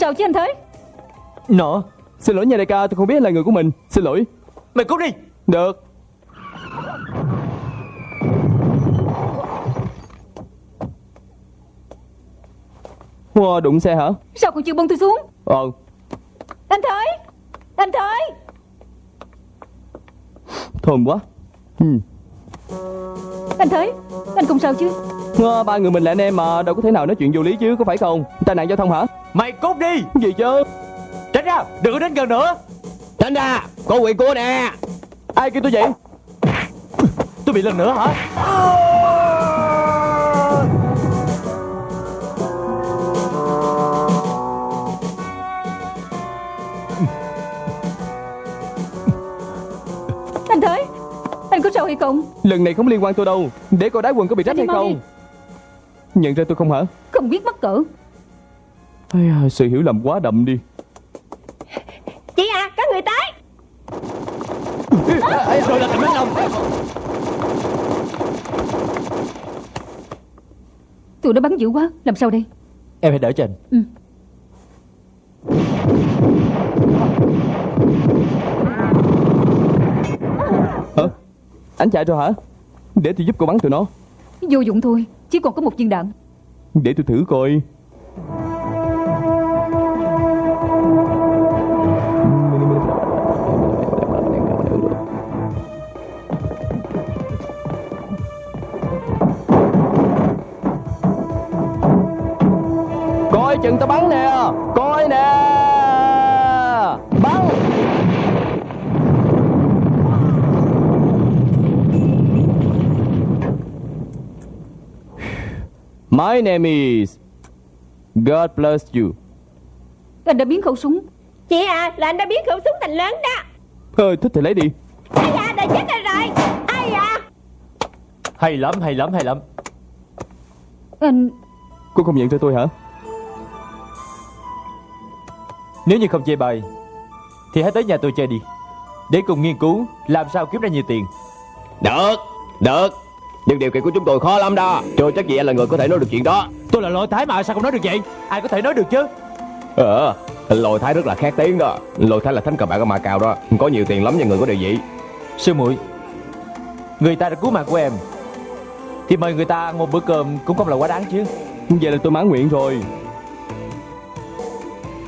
Sao chứ anh Thới Nọ Xin lỗi nha đại ca tôi không biết là người của mình. Xin lỗi. Mày cút đi. Được. Wow, đụng xe hả? Sao còn chưa bông tôi xuống? Ờ, Anh Thới Anh Thới thơm quá. Ừ. Anh Thới Anh không sao chứ? Ờ, Ba người mình là anh em mà Đâu có thể nào nói chuyện vô lý chứ, có phải không? Tai nạn giao thông hả? Mày cút đi Gì chứ? Tránh ra Đừng có đến gần nữa Tránh ra Có quyền của nè Ai kêu tôi vậy? Tôi bị lần nữa hả Anh Thới Anh có sao hay không Lần này không liên quan tôi đâu Để coi đá quần có bị rách hay không đi. Nhận ra tôi không hả? Không biết mắc cỡ Ây Sự hiểu lầm quá đậm đi. Chị à có người tới. Rồi là thằng Minh Long. Tụi nó bắn dữ quá Làm sao đây? Em hãy đỡ cho anh Ừ. Hả? Anh chạy rồi hả? Để tôi giúp cô bắn tụi nó. Vô dụng thôi Chỉ còn có một viên đạn. Để tôi thử coi chừng tao bắn nè. Coi nè. Bắn. My name is God bless you. Anh đã biến khẩu súng. Chị à là anh đã biến khẩu súng thành lớn đó. Ờ, thích thì lấy đi. Ai da đã chết rồi rồi. Ai da? Hay lắm hay lắm hay lắm. Anh Cô không nhận ra tôi hả? Nếu như không chê bai Thì hãy tới nhà tôi chơi đi. Để cùng nghiên cứu Làm sao kiếm ra nhiều tiền. Được Được. Nhưng điều kiện của chúng tôi khó lắm đó. Chưa chắc gì anh là người có thể nói được chuyện đó. Tôi là lỗi tái mà sao không nói được vậy? Ai có thể nói được chứ? Ờ Lôi Thái rất là khét tiếng đó. Lôi Thái là thánh cờ bạc ở Macau đó. Có nhiều tiền lắm cho người có địa vị. Sư muội Người ta đã cứu mạng của em. Thì mời người ta ăn một bữa cơm Cũng không là quá đáng chứ. Vậy là tôi mãn nguyện rồi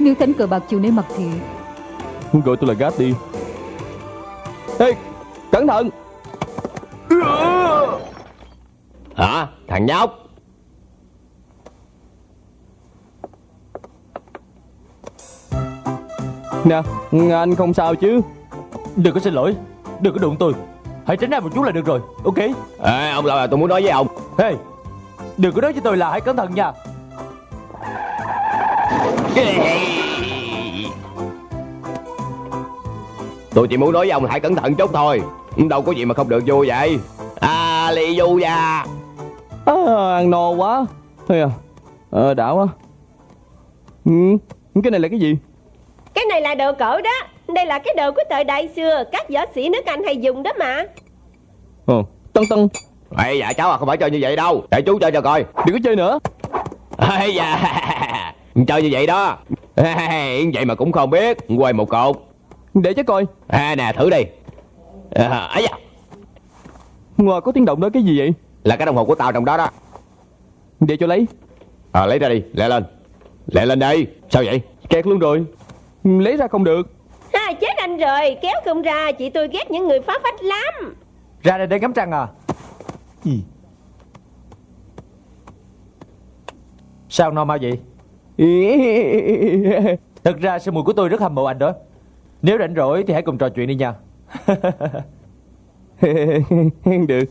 Nếu thánh cờ bạc chịu nể mặt thì Gọi tôi là Gát đi. Ê, cẩn thận! Hả? Thằng nhóc! Nè, anh không sao chứ? Đừng có xin lỗi. Đừng có đụng tôi. Hãy tránh ra một chút là được rồi. Ok? Ê, ông là tôi muốn nói với ông. Hey Đừng có nói với tôi là hãy cẩn thận nha Tôi chỉ muốn nói với ông hãy cẩn thận chút thôi. Đâu có gì mà không được vui vậy. À lì du da à, Ăn no quá. Thôi à, ờ, đã quá. Ừ, Cái này là cái gì? Cái này là đồ cổ đó. Đây là cái đồ của thời đại xưa Các võ sĩ nước Anh hay dùng đó mà. Ồ, tân tân. Ê dạ cháu à không phải chơi như vậy đâu. Để chú chơi cho coi. Đừng có chơi nữa. Ê dạ Chơi như vậy đó. Vậy mà cũng không biết. Quay một cột. Để cho coi. À nè thử đi. À, ấy da. Ngoài có tiếng động đó cái gì vậy? Là cái đồng hồ của tao trong đó đó. Để cho lấy. À, Lấy ra đi. Lẹ lên. Lẹ lên đi. Sao vậy? Kẹt luôn rồi. Lấy ra không được. À, Chết anh rồi. Kéo không ra. Chị tôi ghét những người phá phách lắm. Ra đây để ngắm trăng à? Gì Sao no mau vậy Thật ra sư mùi của tôi rất hâm mộ anh đó. Nếu rảnh rỗi thì hãy cùng trò chuyện đi nha. Được.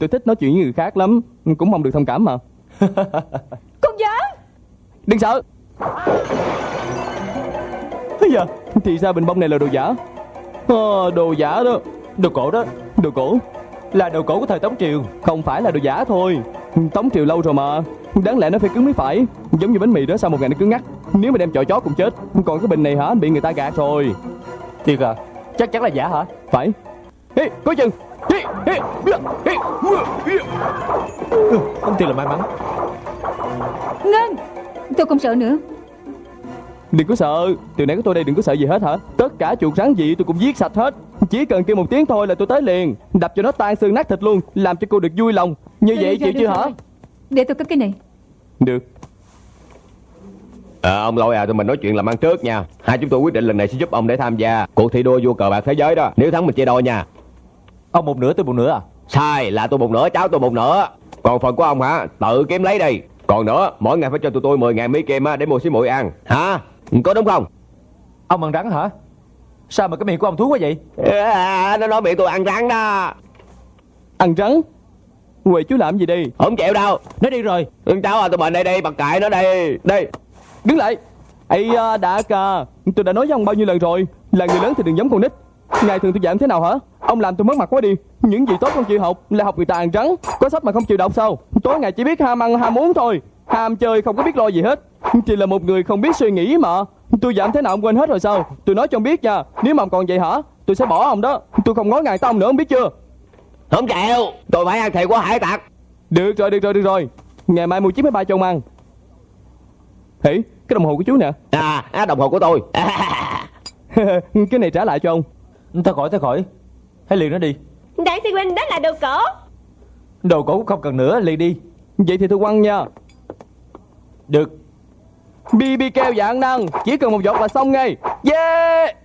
Tôi thích nói chuyện với người khác lắm. Cũng mong được thông cảm mà. Con dở Đừng sợ. Bây giờ Thì ra bình bông này là đồ giả. Ờ, Đồ giả đó. Đồ cổ đó. Đồ cổ? Là đồ cổ của thời Tống Triều. Không phải là đồ giả thôi. Tống triều lâu rồi mà Đáng lẽ nó phải cứng mới phải. Giống như bánh mì đó sau một ngày nó cứng ngắt? Nếu mà đem chọi chó cũng chết Còn cái bình này hả? Bị người ta gạt rồi. Thiệt à? Chắc chắn là giả hả? Phải. Ê, có chừng. Ê, ê, ê, ê, ê. Không thiệt là may mắn. Ngân Tôi không sợ nữa. Đừng có sợ. Từ nãy có tôi đây đừng có sợ gì hết hả? Tất cả chuột rắn gì tôi cũng giết sạch hết. Chỉ cần kêu một tiếng thôi là tôi tới liền. Đập cho nó tan xương nát thịt luôn Làm cho cô được vui lòng. Như vậy Được chịu chưa hả. Để tôi cất cái này. Được. À, ông lôi à tụi mình nói chuyện làm ăn trước nha. Hai chúng tôi quyết định lần này sẽ giúp ông để tham gia Cuộc thi đua vua cờ bạc thế giới đó. Nếu thắng mình chia đôi nha. Ông một nửa tôi một nửa à? Sai là tôi một nửa cháu tôi một nửa. Còn phần của ông hả? Tự kiếm lấy đi. Còn nữa mỗi ngày phải cho tụi tôi 10 ngàn kim á, để mua xí muội ăn. Hả? Có đúng không? Ông ăn rắn hả? Sao mà cái miệng của ông thú quá vậy? À, Nó nói miệng tôi ăn rắn đó. Ăn rắn Quầy chú làm gì đi? Không chịu đâu. Nó đi rồi. Cháu à tụi mình đây đi bật cãi nó đi. Đi. Đứng lại. Ây à, đã cà Tôi đã nói với ông bao nhiêu lần rồi. Là người lớn thì đừng giống con nít. Ngày thường tôi dạy em thế nào hả? Ông làm tôi mất mặt quá đi. Những gì tốt không chịu học Là học người ta ăn trắng. Có sách mà không chịu đọc sao? Tối ngày chỉ biết ham ăn ham uống thôi. Ham chơi không có biết lo gì hết. Chỉ là một người không biết suy nghĩ mà. Tôi dặn thế nào ông quên hết rồi sao? Tôi nói cho ông biết nha. Nếu mà ông còn vậy hả? Tôi sẽ bỏ ông đó. Tôi không ngó ngàng tới ông nữa ông biết chưa Không chịu. Tôi phải ăn thịt của hải tặc. Được rồi được rồi được rồi. Ngày mai mua chiếc máy bay cho ông ăn. Hỉ cái đồng hồ của chú nè. À á, đồng hồ của tôi. Cái này trả lại cho ông. Thôi khỏi thôi khỏi. Hãy liền nó đi. Đại sư huynh đó là đồ cổ. Đồ cổ cũng không cần nữa liền đi. Vậy thì tôi quăng nha. Được. BB keo dạng năng. Chỉ cần một giọt là xong ngay. Yeah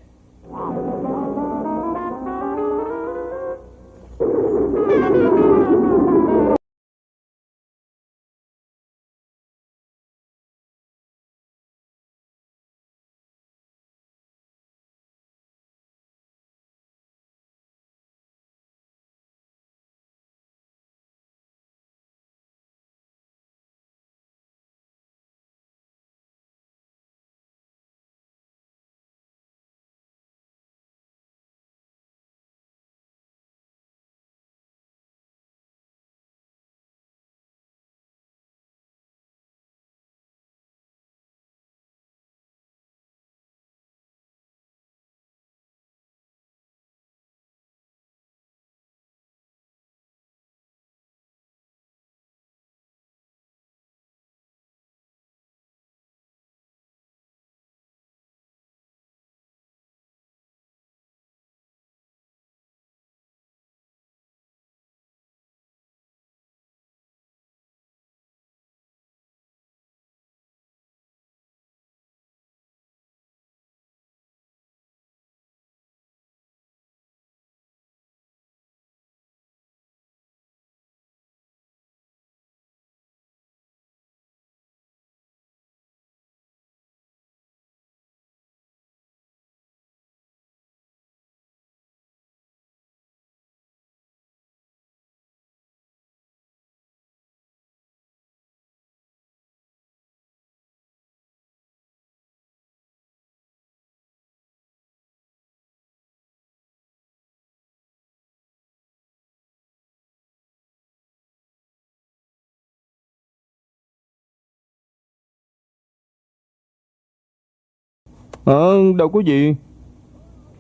Ờ đâu có gì.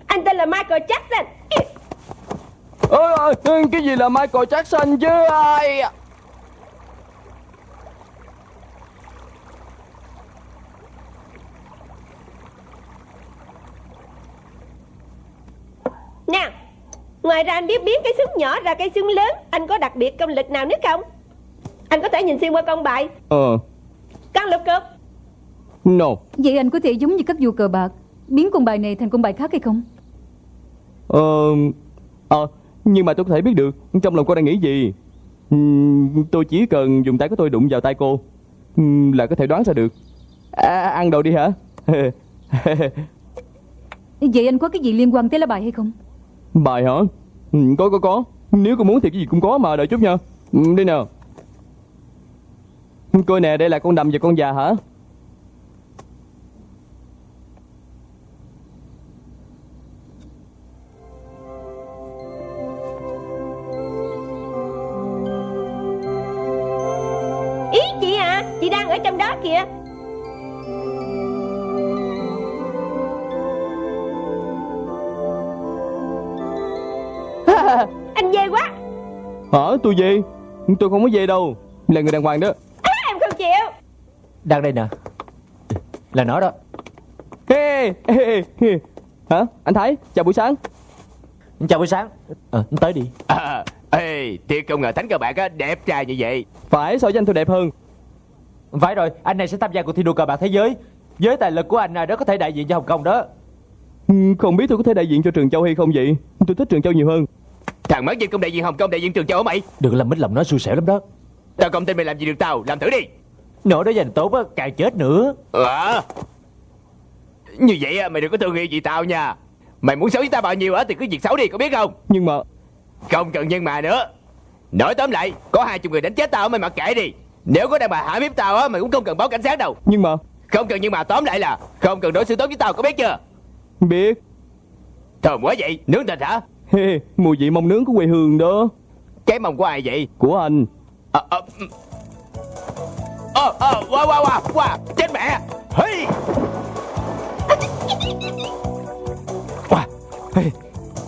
Anh tên là Michael Jackson. Ơ ơ, Cái gì là Michael Jackson chứ ai Nào Ngoài ra anh biết biến cái xương nhỏ ra cái xương lớn Anh có đặc biệt công lực nào nữa không? Anh có thể nhìn xuyên qua con bài. Ờ. Con lục cục No. Vậy anh có thể giống như các vua cờ bạc Biến con bài này thành con bài khác hay không? Ờ Ờ Nhưng mà tôi có thể biết được Trong lòng cô đang nghĩ gì? Tôi chỉ cần dùng tay của tôi đụng vào tay cô Là có thể đoán ra được. À, Ăn đồ đi hả? Vậy anh có cái gì liên quan tới lá bài hay không? Bài hả? Có có có. Nếu cô muốn thì cái gì cũng có mà đợi chút nha. Đây nào Coi nè đây là con đầm và con già hả tôi về. Tôi không có về đâu. Là người đàng hoàng đó. À, Em không chịu. Đang đây nè. Là nó đó. Ê, ê, ê. Hả? Anh Thái chào buổi sáng. Chào buổi sáng. Ờ tới đi. À, ê, thiệt không ngờ thánh cờ bạc á, đẹp trai như vậy. Phải so với anh tôi đẹp hơn. Phải rồi Anh này sẽ tham gia cuộc thi đua cờ bạc thế giới. Với tài lực của anh à, đó có thể đại diện cho Hồng Kông đó. Không biết tôi có thể đại diện cho Trường Châu hay không vậy? Tôi thích Trường Châu nhiều hơn Thằng mất dân công đại diện Hồng Kông đại diện Trường Châu hả mày? Đừng làm mít lòng nó xui xẻo lắm đó Tao không tin mày làm gì được tao, làm thử đi. Nỗi đó dành tốt á càng chết nữa À, như vậy á, mày đừng có thương yêu gì tao nha. Mày muốn xấu với tao bao nhiêu á thì cứ việc xấu đi, có biết không? Nhưng mà Không cần nhân mà nữa. Nói tóm lại, có hai chục người đánh chết tao mày mặc kệ đi. Nếu có đàn bà hãm hiếp tao á, mày cũng không cần báo cảnh sát đâu. Nhưng mà Không cần nhưng mà tóm lại là không cần đối xử tốt với tao, có biết chưa? Biết Thơm quá vậy, nướng thịt hả? Mùi vị mông nướng của quê hương đó Cái mông của ai vậy? Của anh Ờ, ờ, ừ. ờ, ờ, qua, qua, qua, qua, chết mẹ. Hey. Wow. Hey.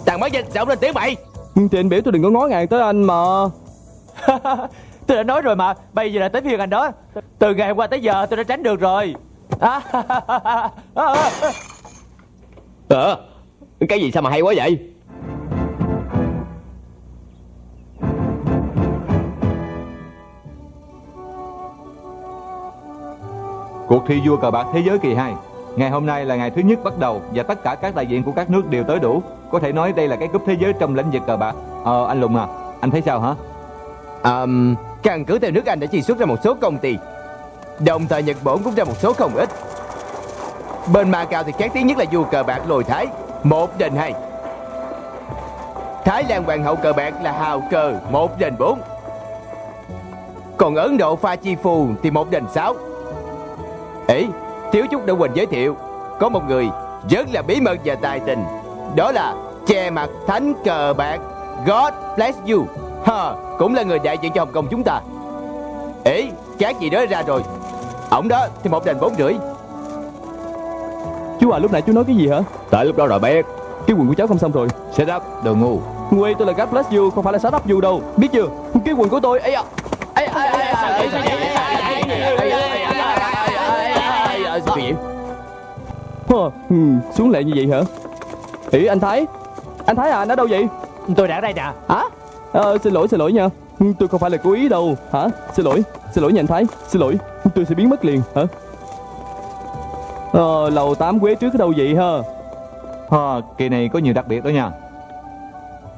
Thằng mất danh sao lên tiếng mày? Thì anh biểu tôi đừng có ngó ngàng tới anh mà Tôi đã nói rồi mà Bây giờ là tới phiên anh đó Từ ngày hôm qua tới giờ tôi đã tránh được rồi à, Ờ, cái gì sao mà hay quá vậy? Cuộc thi vua cờ bạc thế giới kỳ 2 Ngày hôm nay là ngày thứ nhất bắt đầu Và tất cả các đại diện của các nước đều tới đủ. Có thể nói đây là cái cúp thế giới trong lĩnh vực cờ bạc. Ờ anh Lùng à Anh thấy sao hả? Um, căn cứ theo nước Anh đã chi xuất ra một số công ty. Đồng thời Nhật Bản cũng ra một số không ít. Bên Macau thì khác tiếng nhất là vua cờ bạc lồi Thái. Một đền hai Thái Lan hoàng hậu cờ bạc là hào cờ Một đền bốn. Còn Ấn Độ pha chi phù thì một đền sáu. Ấy, thiếu chút đã quên giới thiệu Có một người rất là bí mật và tài tình Đó là che mặt thánh cờ bạc God bless you ha, Cũng là người đại diện cho Hồng Kông chúng ta Ê, các gì đó ra rồi Ổng đó thì một đền bốn rưỡi Chú à lúc nãy chú nói cái gì hả Tại lúc đó rồi biết Cái quần của cháu không xong rồi Set up đồ ngu Quê tôi là God bless you Không phải là sát up you đâu Biết chưa Cái quần của tôi ấy à Ấy à, ấy à, ấy à, ấy à, ấy à, ấy à, ấy à, ấy à, ấy à, ấy à, ấy à, à, Sao vậy? Ừ, Xuống lại như vậy hả? Ý anh Thái. Anh Thái à anh ở đâu vậy? Tôi đã ở đây nè. Hả? Ờ, xin lỗi xin lỗi nha. Ừ, Tôi không phải là cố ý đâu. Hả? Xin lỗi Xin lỗi nha anh Thái. Xin lỗi Tôi sẽ biến mất liền. Hả? Ờ lầu 8 quế trước ở đâu vậy ha ha, Kỳ này có nhiều đặc biệt đó nha.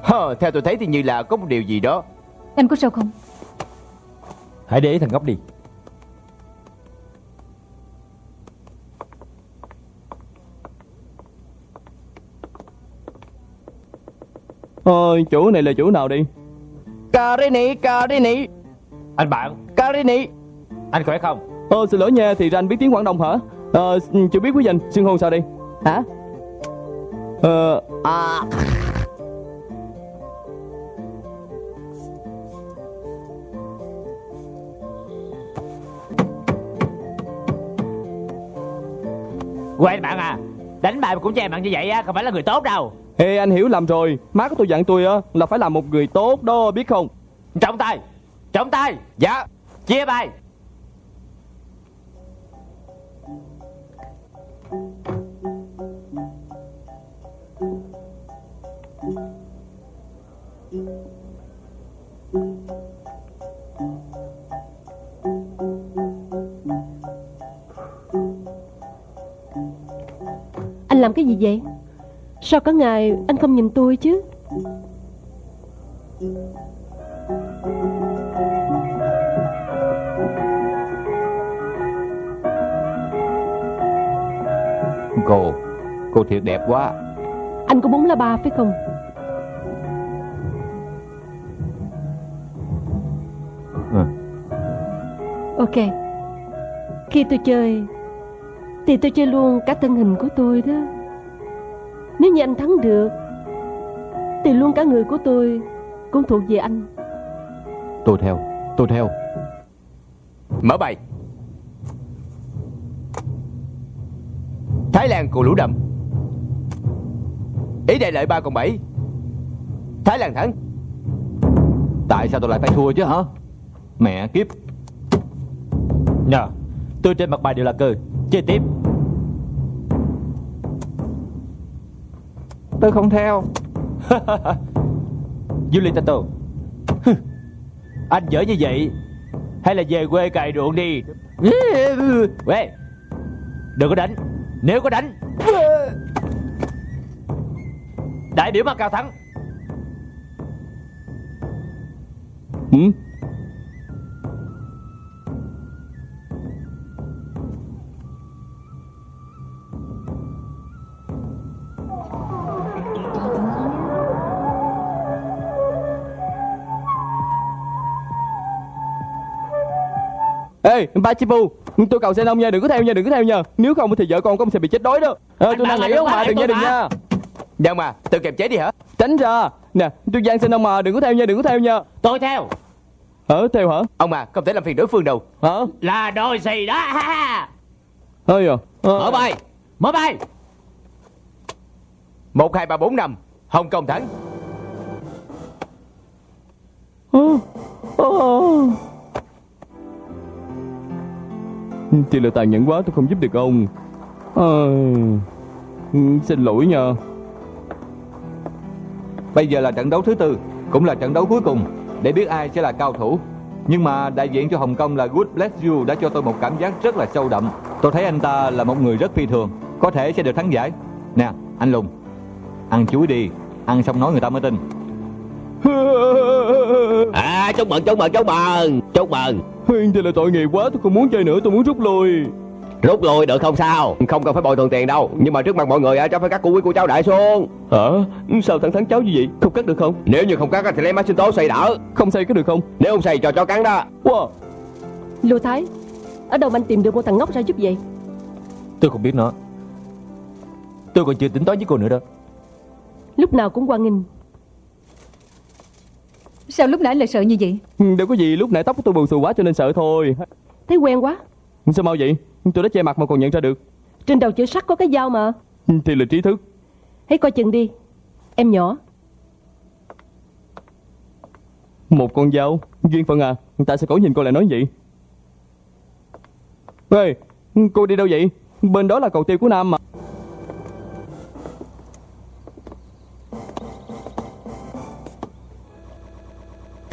Hờ, theo tôi thấy thì như là có một điều gì đó. Anh có sao không? Hãy để ý thằng ngốc đi Ờ chỗ này là chỗ nào đi? Carini Carini. Anh bạn. Carini. Anh khỏe không? Ờ xin lỗi nha Thì ra anh biết tiếng Quảng Đông hả? Ờ chưa biết quý danh Xưng hô sao đi Hả? Ờ. À. Quên bạn à Đánh bài mà cũng che bạn như vậy á Không phải là người tốt đâu Ê anh hiểu lầm rồi. Má của tôi dặn tôi á Là phải làm một người tốt đó biết không? Trọng tay Trọng tay Dạ Chia bài! Anh làm cái gì vậy Sao cả ngày anh không nhìn tôi chứ? Cô Cô thiệt đẹp quá. Anh có bốn lá ba phải không? Ừ. Ok. Khi tôi chơi Thì tôi chơi luôn cả thân hình của tôi đó Nếu như anh thắng được Thì luôn cả người của tôi Cũng thuộc về anh. Tôi theo Tôi theo. Mở bài. Thái Lan cù lũ đậm Ý đại lợi 3 còn 7 Thái Lan thắng. Tại sao tôi lại phải thua chứ hả? Mẹ kiếp. Nhờ Tôi trên mặt bài đều là cơ Chơi tiếp Tôi không theo. Hừ. Anh dở như vậy Hay là về quê cày ruộng đi? Quê. Đừng có đánh. Nếu có đánh. Đại biểu Macau thắng. Ừ? Ê, Pachipu, tôi cầu xin ông nha, đừng có theo nha, đừng có theo nha. Nếu không thì vợ con của ông sẽ bị chết đói đó. Ờ, tôi đang nghĩ ông mà, đừng nha, đừng nha. Đâu mà Tự kiềm chế đi hả Tránh ra. Nè, tôi gian xin ông mà, đừng có theo nha, đừng có theo nha. Tôi theo Hả, theo hả? Ông mà không thể làm phiền đối phương đâu Hả? Là đôi gì đó ha ha. Ơi à. Ờ. Mở bay Mở bay một hai ba bốn năm Hồng Kông thắng Ờ. Ờ. Thì là tàn nhẫn quá tôi không giúp được ông. Ờ. Ừ, Xin lỗi nha. Bây giờ là trận đấu thứ tư Cũng là trận đấu cuối cùng. Để biết ai sẽ là cao thủ. Nhưng mà đại diện cho Hồng Kông là Good Bless You Đã cho tôi một cảm giác rất là sâu đậm. Tôi thấy anh ta là một người rất phi thường Có thể sẽ được thắng giải. Nè anh Lùng Ăn chuối đi Ăn xong nói người ta mới tin. À chúc mừng chúc mừng chúc mừng Chúc mừng Thì là tội nghiệp quá tôi không muốn chơi nữa tôi muốn rút lui Rút lui được không sao Không cần phải bồi thường tiền đâu Nhưng mà trước mặt mọi người á, cháu phải cắt củ quý của cháu đại xuống Hả? Sao thằng thắng cháu như vậy? Không cắt được không? Nếu như không cắt thì lấy máy sinh tố xây đỡ Không xây có được không? Nếu không xây cho chó cắn đó Wow. Lưu Thái Ở đâu mà anh tìm được một thằng ngốc ra giúp vậy Tôi không biết nó Tôi còn chưa tính toán với cô nữa đó Lúc nào cũng quan nghênh Sao lúc nãy lại sợ như vậy? Ừ, Đâu có gì lúc nãy tóc của tôi bù xù quá cho nên sợ thôi. Thấy quen quá. Sao mau vậy? Tôi đã che mặt mà còn nhận ra được. Trên đầu chữ sắt có cái dao mà. Thì là trí thức. Hãy coi chừng đi. Em nhỏ. Một con dao. Duyên phận à Tại sao cổ nhìn cô lại nói vậy? Ê Cô đi đâu vậy? Bên đó là cầu tiêu của Nam mà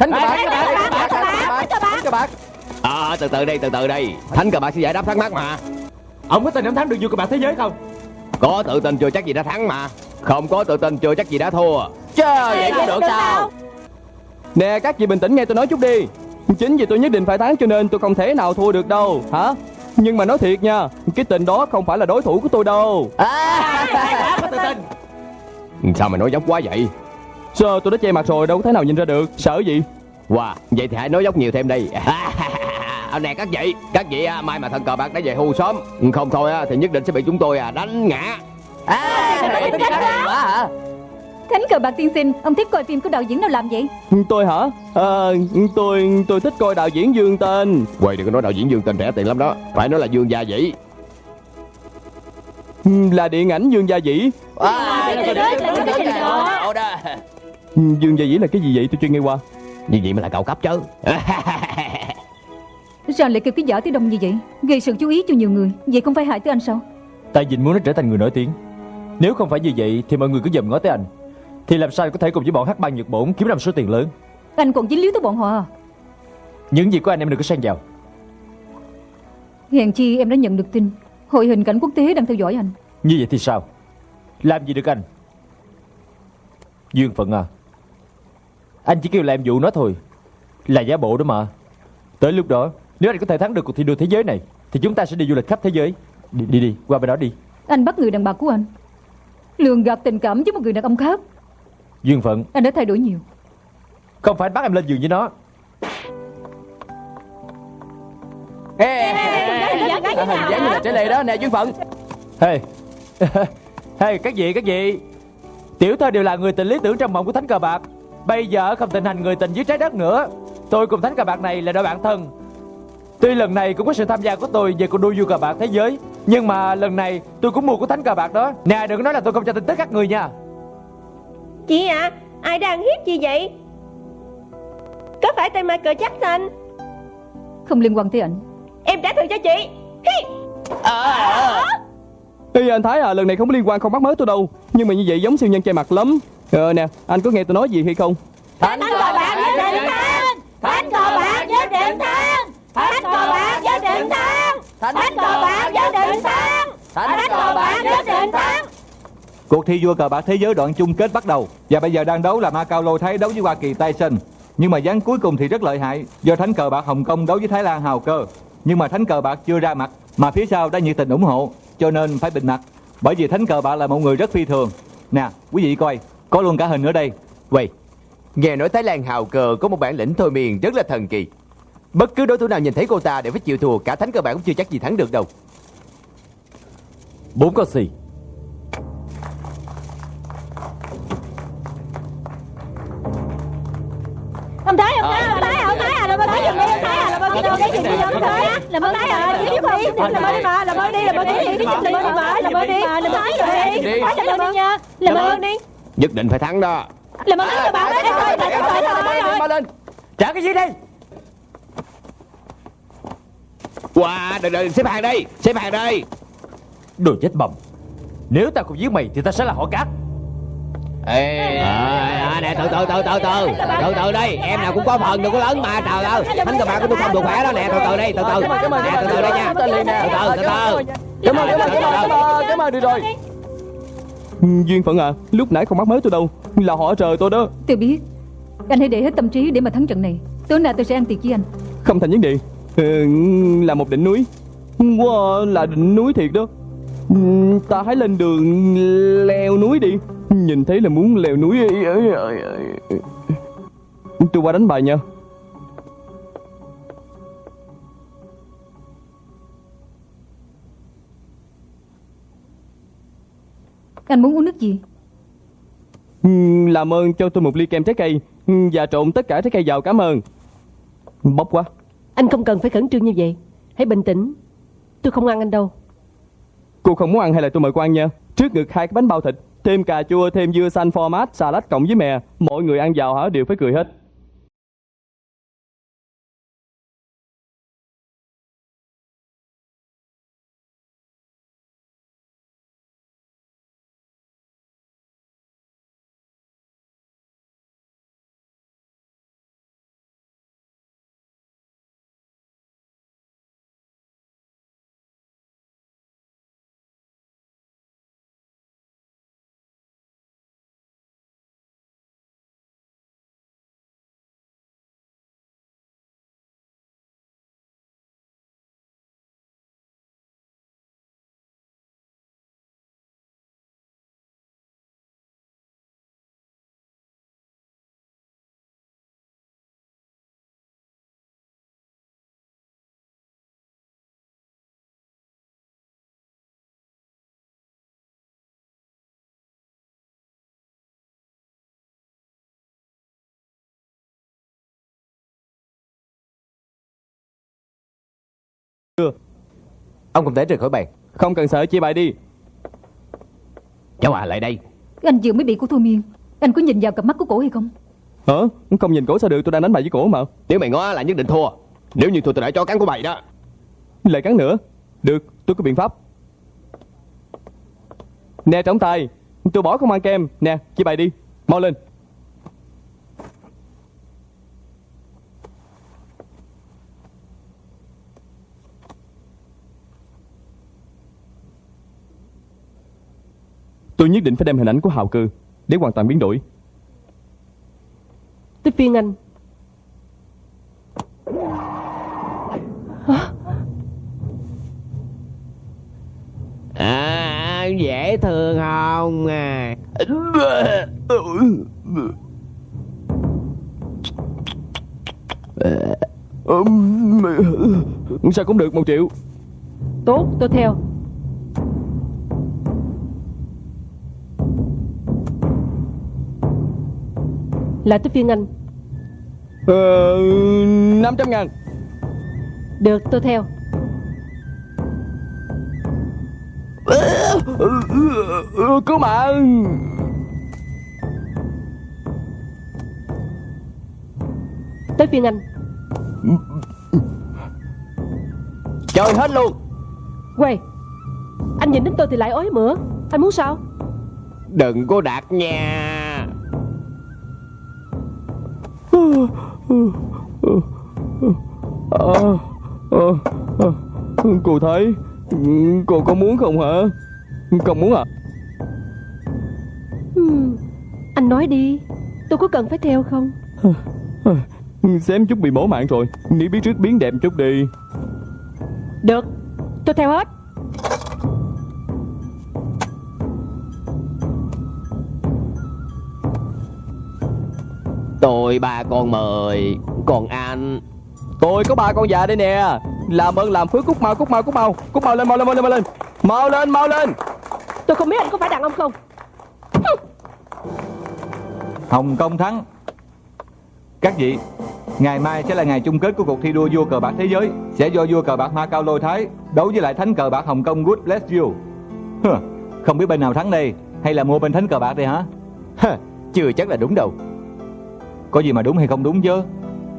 Thánh cờ bạc. Thánh cờ bạc À từ từ đây từ từ đây. Thánh cờ bạc sẽ giải đáp thắc mắc mà. Ông có tin ông thắng được vua cờ bạc thế giới không? Có tự tin chưa chắc gì đã thắng mà. Không có tự tin chưa chắc gì đã thua. Trời vậy cũng được sao? Nè các vị bình tĩnh nghe tôi nói chút đi. Chính vì tôi nhất định phải thắng cho nên tôi không thể nào thua được đâu. Hả? Nhưng mà nói thiệt nha Cái tình đó không phải là đối thủ của tôi đâu. Sao mày nói dốc quá vậy Sao tôi đã che mặt rồi đâu có thể nào nhìn ra được. Sợ gì? Wow Vậy thì hãy nói dốc nhiều thêm đi. À, nè các vị Các vị à, mai mà thần cờ bạc đã về hưu sớm. Không thôi á, thì nhất định sẽ bị chúng tôi à, đánh ngã. À Thiệt quá hả? Thánh cờ bạc tiên sinh Ông thích coi phim của đạo diễn nào làm vậy? Tôi hả? Ờ, Tôi tôi thích coi đạo diễn Dương Tên. Quay đừng có nói đạo diễn Dương tình rẻ tiền lắm đó. Phải nói là Dương Gia Vĩ Là điện ảnh Dương Gia Dĩ. À trời đất, là cái gì đó? Ồ đó Dương Gia Dĩ là cái gì vậy? Tôi chưa nghe qua. Như vậy mới là cao cấp chứ. Sao lại kêu cái giả tới đông như vậy? Gây sự chú ý cho nhiều người. Vậy không phải hại tới anh sao? Tại vì muốn nó trở thành người nổi tiếng. Nếu không phải như vậy thì mọi người cứ dòm ngó tới anh. Thì làm sao có thể cùng với bọn hát băng Nhật Bổn kiếm ra một số tiền lớn? Anh còn dính líu tới bọn họ à? Những gì của anh em đừng có xen vào. Hèn chi em đã nhận được tin. Hội hình cảnh quốc tế đang theo dõi anh. Như vậy thì sao? Làm gì được anh? Duyên phận à Anh chỉ kêu là em dụ nó thôi Là giả bộ đó mà Tới lúc đó Nếu anh có thể thắng được cuộc thi đua thế giới này Thì chúng ta sẽ đi du lịch khắp thế giới Đi đi đi qua bên đó đi Anh bắt người đàn bà của anh Lường gạt tình cảm với một người đàn ông khác Duyên phận Anh đã thay đổi nhiều Không phải anh bắt em lên giường với nó Ê Hình dáng như là trẻ lệ đó nè Duyên phận Hey Hey các vị các vị Tiểu thơ đều là người tình lý tưởng trong mộng của Thánh Cờ Bạc Bây giờ không tình hành người tình dưới trái đất nữa. Tôi cùng Thánh Cờ Bạc này là đôi bạn thân. Tuy lần này cũng có sự tham gia của tôi về cuộc đua vua cờ bạc thế giới Nhưng mà lần này tôi cũng mua của Thánh Cờ Bạc đó. Nè đừng có nói là tôi không cho tin tức các người nha. Chị à Ai đang hiếp gì vậy? Có phải tên Michael Jackson? Không liên quan tới ảnh. Em trả thù cho chị. Hi. Ê anh Thái à lần này không có liên quan không bắt mới tôi đâu. Nhưng mà như vậy giống siêu nhân che mặt lắm Ờ nè anh có nghe tôi nói gì hay không? Thánh cờ bạc với điện thang! Thánh cờ bạc với điện thang! Thánh cờ bạc với điện thang! Thánh cờ bạc với điện thang! Thánh cờ bạc với điện thang! Cuộc thi vua cờ bạc thế giới đoạn chung kết bắt đầu. Và bây giờ đang đấu là Macau Lôi Thái đấu với Hoa Kỳ Tyson Nhưng mà ván cuối cùng thì rất lợi hại. Do thánh cờ bạc Hồng Kông đấu với Thái Lan Hào Cơ. Nhưng mà thánh cờ bạc chưa ra mặt Mà phía sau đã nhiệt tình ủng hộ. Cho nên phải bình mặt. Bởi vì thánh cờ bạc là một người rất phi thường. Nè quý vị coi Có luôn cả hình ở đây Quay Nghe nói Thái Lan hào cờ có một bản lĩnh thôi miên rất là thần kỳ Bất cứ đối thủ nào nhìn thấy cô ta đều phải chịu thua Cả thánh cơ bản cũng chưa chắc gì thắng được đâu Bốn con xì Ông Thái, ông Thái, ông Thái, ông Thái à, làm ơn Thái giùm đi, ông Thái à, làm ơn đấy giùm đi, ông Thái á, làm ơn Thái à, giúp đi, làm ơn đi mà, làm ơn đi, làm ơn đi, làm ơn đi mà, làm ơn đi, làm ơn Thái rồi đi, Thái làm ơn đi nha, làm ơn đi, Nhất định phải thắng đó làm ơn các bạn đấy, thôi, thôi, thôi, thôi, thôi, thôi. Mau lên Trả cái gì đi Wow đừng đừng xếp hàng đây Xếp hàng đây Đồ chết bầm Nếu ta không giết mày thì ta sẽ là họ cát Ê, à, nè từ từ từ từ từ từ từ đây em nào cũng có phần đừng có lớn mà trời ơi thánh cờ bạc của tôi không được khỏe đó nè từ từ đây từ từ nè từ từ đây nha từ từ từ từ Cảm ơn, cảm ơn, cảm ơn, cảm ơn, được rồi Ừ, Duyên phận à, lúc nãy không bắt mới tôi đâu Là họ trời tôi đó. Tôi biết Anh hãy để hết tâm trí để mà thắng trận này. Tối nào tôi sẽ ăn tiệc với anh. Không thành vấn đề. Ừ, Là một đỉnh núi. Wow, là đỉnh núi thiệt đó. Ừ, Ta hãy lên đường leo núi đi. Nhìn thấy là muốn leo núi Tôi qua đánh bài nha Anh muốn uống nước gì? Ừ, Làm ơn cho tôi một ly kem trái cây. Ừ, Và trộn tất cả trái cây vào cảm ơn. Bốc quá. Anh không cần phải khẩn trương như vậy, hãy bình tĩnh, tôi không ăn anh đâu. Cô không muốn ăn hay là tôi mời cô ăn nha? Trước ngực hai cái bánh bao thịt Thêm cà chua, thêm dưa xanh format, salad cộng với mè. Mọi người ăn vào hả? Đều phải cười hết Ông không thể rời khỏi bàn. Không cần sợ chia bài đi. Cháu à lại đây. Anh vừa mới bị cô thôi miên. Anh có nhìn vào cặp mắt của cổ hay không? Hả? Không nhìn cổ sao được tôi đang đánh bài với cổ mà. Nếu mày ngó là nhất định thua. Nếu như thua tôi đã cho cắn của mày đó. Lại cắn nữa. Được tôi có biện pháp. Nè trọng tài Tôi bỏ không ăn kem. Nè chia bài đi. Mau lên nhất định phải đem hình ảnh của Hào Cư Để hoàn toàn biến đổi Tới phiên anh. à dễ thương không à Sao cũng được một triệu Tốt, tôi theo. Lại tới phiên anh. Ờ, 500 ngàn. Được, tôi theo. Cứu mạng. Tới phiên anh. Chơi hết luôn. Quay Anh nhìn đến tôi thì lại ói mửa. Anh muốn sao? Đừng có đạt nha à, à, à, Cô thấy Cô có muốn không hả? Không muốn à? Hmm. Anh nói đi Tôi có cần phải theo không? Xém chút bị mổ mạng rồi Nếu biết trước biến đẹp chút đi. Được Tôi theo hết Tôi ba con mời. Còn anh? Tôi có ba con già đây nè. Làm ơn làm phước cút mau cút mau cút mau. Cút mau lên mau lên mau lên mau lên. Mau lên mau lên. Tôi không biết anh có phải đàn ông không. Hồng Kông thắng. Các vị Ngày mai sẽ là ngày chung kết của cuộc thi đua vua cờ bạc thế giới. Sẽ do vua cờ bạc Macau Lôi Thái Đấu với lại thánh cờ bạc Hồng Kông Good Bless You Không biết bên nào thắng đây Hay là mua bên thánh cờ bạc đây hả? Chưa chắc là đúng đâu Có gì mà đúng hay không đúng chứ?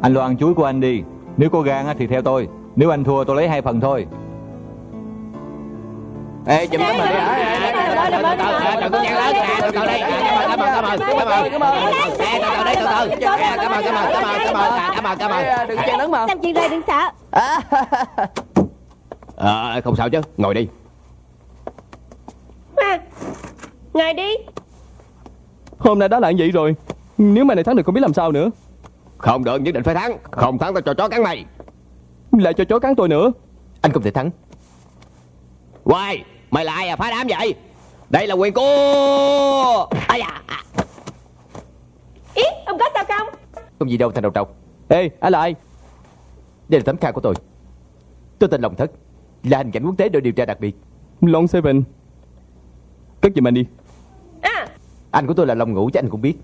Anh lo ăn chuối của anh đi. Nếu có gan á thì theo tôi. Nếu anh thua tôi lấy hai phần thôi. Ê chùm tấm hình đi. hả Đừng có nhăn lớn nè Từ từ đây Cảm ơn cảm ơn cảm ơn cảm ơn Ê từ từ đây từ từ Cảm ơn cảm ơn cảm ơn cảm ơn cảm ơn cảm ơn. Đừng chen lớn mà. Làm chuyện rồi đừng sợ. Ờ không sao chứ. Ngồi đi. À, Ngồi đi. Hôm nay đã là vậy rồi Nếu mày này thắng được không biết làm sao nữa. Không được nhất định phải thắng. Không thắng tao cho chó cắn mày. Lại cho chó cắn tôi nữa. Anh không thể thắng. Quay Mày là ai à? Phá đám vậy? Đây là quyền của Ây da Ý ông có sao không? Không gì đâu thành đầu trọc Ê anh là ai? Đây là tấm khai của tôi. Tôi tên Long Thất Là hành cảnh quốc tế đội điều tra đặc biệt. Long Seven. Cất giùm anh đi. À. Anh của tôi là Long Ngũ chứ anh cũng biết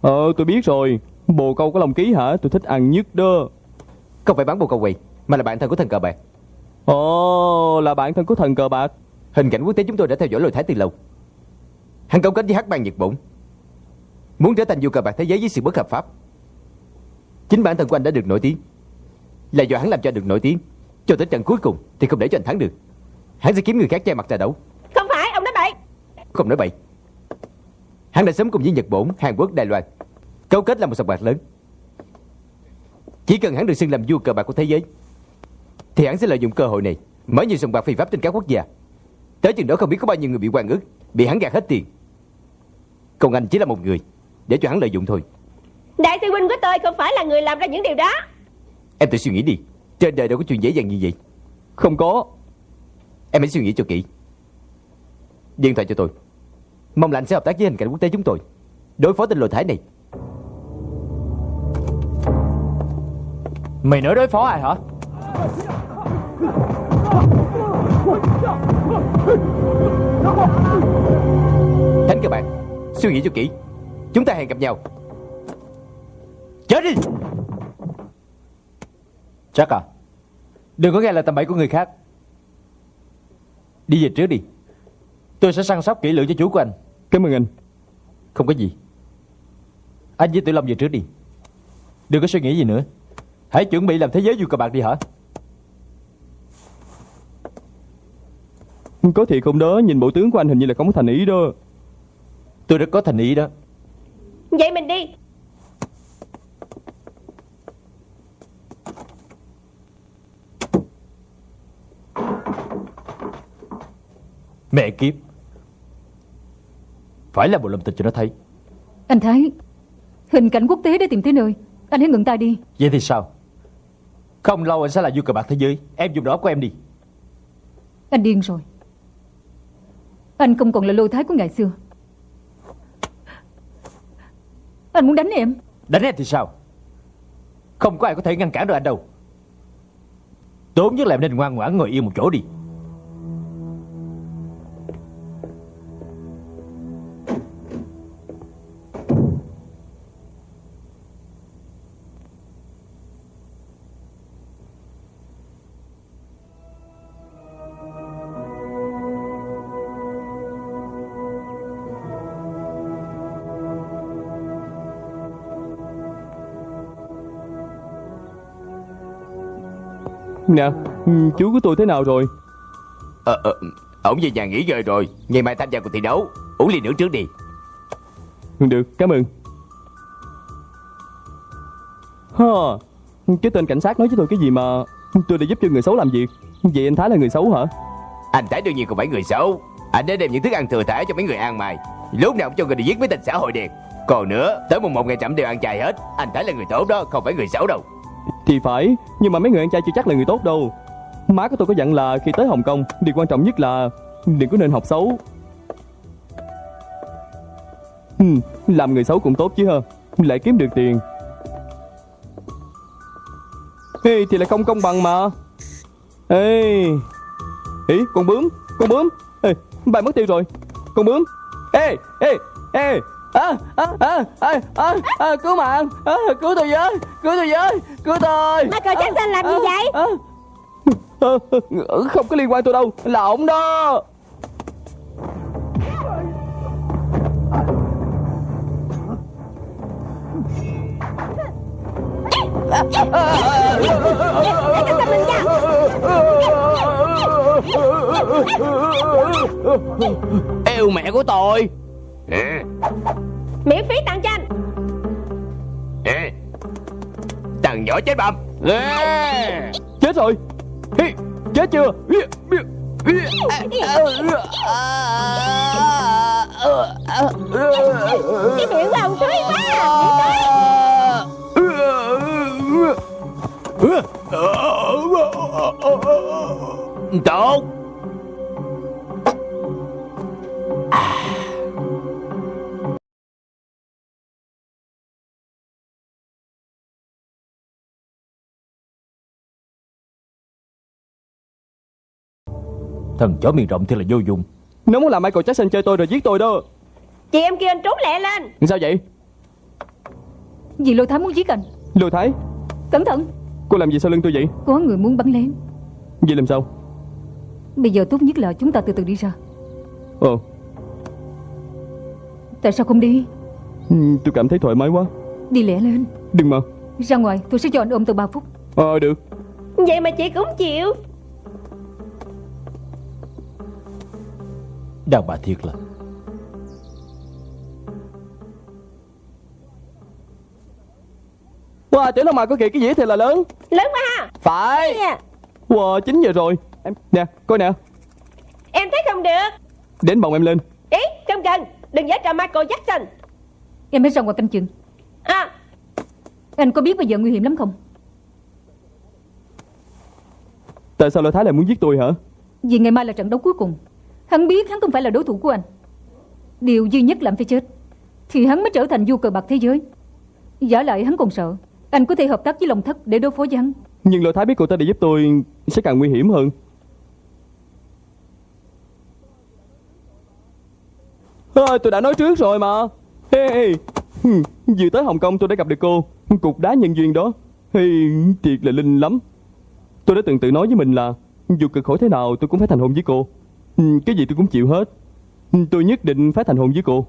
Ờ tôi biết rồi. Bồ câu có lòng ký hả? Tôi thích ăn nhất đó. Không phải bán bồ câu quỳ Mà là bạn thân của thần cờ bạc. Ồ là bạn thân của thần cờ bạc. Hình cảnh quốc tế chúng tôi đã theo dõi lôi thái từ lâu. Hắn cấu kết với hắc bang Nhật Bổn. Muốn trở thành vua cờ bạc thế giới với sự bất hợp pháp. Chính bản thân của anh đã được nổi tiếng. Là do hắn làm cho được nổi tiếng. Cho tới trận cuối cùng thì không để cho anh thắng được. Hắn sẽ kiếm người khác che mặt ra đấu. Không phải ông nói bậy. Không nói bậy Hắn đã sớm cùng với Nhật Bổn, Hàn Quốc, Đài Loan. Cấu kết là một sòng bạc lớn. Chỉ cần hắn được xưng làm vua cờ bạc của thế giới Thì hắn sẽ lợi dụng cơ hội này Mở nhiều sòng bạc phi pháp trên các quốc gia. Tới chừng đó không biết có bao nhiêu người bị quan ức Bị hắn gạt hết tiền. Còn anh chỉ là một người Để cho hắn lợi dụng thôi. Đại sư huynh của tôi không phải là người làm ra những điều đó. Em tự suy nghĩ đi Trên đời đâu có chuyện dễ dàng như vậy. Không có Em hãy suy nghĩ cho kỹ. Điện thoại cho tôi Mong là anh sẽ hợp tác với hình cảnh quốc tế chúng tôi. Đối phó tên lùi thái này. Mày nói đối phó ai hả? Thánh các bạn, Suy nghĩ cho kỹ. Chúng ta hẹn gặp nhau. Chết đi! Chắc à Đừng có nghe lời tầm bậy của người khác. Đi về trước đi. Tôi sẽ săn sóc kỹ lưỡng cho chú của anh. Cảm ơn anh. Không có gì. Anh với Tử Long về trước đi. Đừng có suy nghĩ gì nữa. Hãy chuẩn bị làm thế giới vua cờ bạc đi hả? Có thiệt không đó Nhìn bộ tướng của anh hình như là không có thành ý đó. Tôi rất có thành ý đó. Vậy mình đi. Mẹ kiếp Phải là bộ làm tình cho nó thấy. Anh Thái Hình cảnh quốc tế đã tìm tới nơi. Anh hãy ngừng tay đi. Vậy thì sao? Không lâu anh sẽ là vua cờ bạc thế giới. Em dùng đó của em đi. Anh điên rồi. Anh không còn là lôi thái của ngày xưa. Anh muốn đánh em? Đánh em thì sao? Không có ai có thể ngăn cản được anh đâu. Tốt nhất là em nên ngoan ngoãn ngồi yên một chỗ đi Nè ừ, Chú của tôi thế nào rồi? Ờ, ờ, ổng về nhà nghỉ ngơi rồi. Ngày mai tham gia cuộc thi đấu. Uống ly nước trước đi. Được cảm ơn. Hờ Cái tên cảnh sát nói với tôi cái gì mà Tôi đã giúp cho người xấu làm việc? Vậy anh Thái là người xấu hả? Anh Thái đương nhiên không phải người xấu. Anh đã đem những thức ăn thừa thải cho mấy người ăn mày. Lúc nào cũng cho người đi giết mấy tên xã hội đen. Còn nữa Tới mùng một ngày chậm đều ăn chay hết. Anh Thái là người tốt đó Không phải người xấu đâu thì phải Nhưng mà mấy người ăn chay chưa chắc là người tốt đâu. Má của tôi có dặn là khi tới Hồng Kông Điều quan trọng nhất là Đừng có nên học xấu. Ừ, Làm người xấu cũng tốt chứ ha Lại kiếm được tiền. Ê thì là không công bằng mà. Ê Ý con bướm Con bướm. Ê bạn mất tiêu rồi Con bướm. Ê ê ê à, à, à, à, à, à, cứu mạng. À, cứu tôi với cứu tôi với cứu tôi. Michael Jackson làm gì vậy? không có liên quan tôi đâu. Là ổng đó. Yêu mẹ của tôi Ê, Miễn phí tặng cho anh. Ê. Thằng nhỏ chết bầm Ê! chết rồi. Chết chưa? Cái miệng của ông thúi quá. Tốt Thần chó miệng rộng thì là vô dụng. Nó muốn làm Michael Jackson chơi tôi rồi giết tôi đó. Chị em kia anh trốn lẹ lên. Sao vậy? Vì lôi thái muốn giết anh. Lôi thái? Cẩn thận. Cô làm gì sau lưng tôi vậy? Có người muốn bắn lén. Vậy làm sao? Bây giờ tốt nhất là chúng ta từ từ đi ra. Ồ Tại sao không đi? Ừ, tôi cảm thấy thoải mái quá. Đi lẹ lên. Đừng mà. Ra ngoài tôi sẽ cho anh ôm từ 3 phút. Ờ được. Vậy mà chị cũng chịu Đàn bà thiệt là. Wow tiểu long mà có kìa cái dĩa thì là lớn? Lớn quá ha. Phải. Nè, wow 9 giờ rồi. Em nè coi nè. Em thấy không được. Đến bồng em lên. Ý không cần Đừng giả trò Michael Jackson. Em hãy ra ngoài canh chừng. À. Anh có biết bây giờ nguy hiểm lắm không? Tại sao lôi thái lại muốn giết tôi hả? Vì ngày mai là trận đấu cuối cùng Hắn biết hắn không phải là đối thủ của anh. Điều duy nhất làm phải chết Thì hắn mới trở thành vua cờ bạc thế giới. Giả lại hắn còn sợ Anh có thể hợp tác với lòng thất để đối phó với hắn. Nhưng lôi thái biết cô ta để giúp tôi sẽ càng nguy hiểm hơn. À, tôi đã nói trước rồi mà. Hey, vừa tới hồng kông tôi đã gặp được cô cục đá nhân duyên đó. Hey, thiệt là linh lắm. Tôi đã từng tự nói với mình là dù cực khổ thế nào tôi cũng phải thành hôn với cô cái gì tôi cũng chịu hết. Ừ, tôi nhất định phải thành hôn với cô.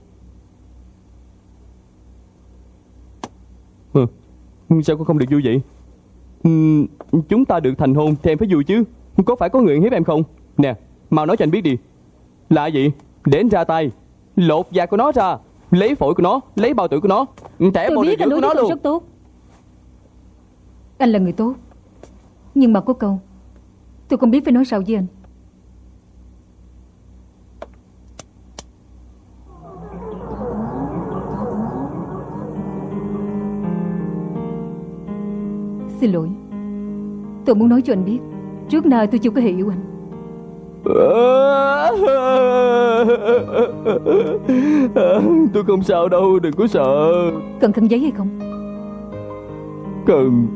Hừ, sao cô không được vui vậy? Ừ, chúng ta được thành hôn thì em phải vui chứ. Có phải có người hiếp em không? Nè mau nói cho anh biết đi. Là gì? Để anh ra tay. Lột da của nó ra. Lấy phổi của nó Lấy bao tử của nó. Tẻ Tôi biết anh đối nó với tôi luôn. rất tốt. Anh là người tốt. Nhưng mà có câu Tôi không biết phải nói sao với anh Xin lỗi. Tôi muốn nói cho anh biết Trước nay tôi chưa có hề yêu anh. Tôi không sao đâu Đừng có sợ. Cần khăn giấy hay không? Cần.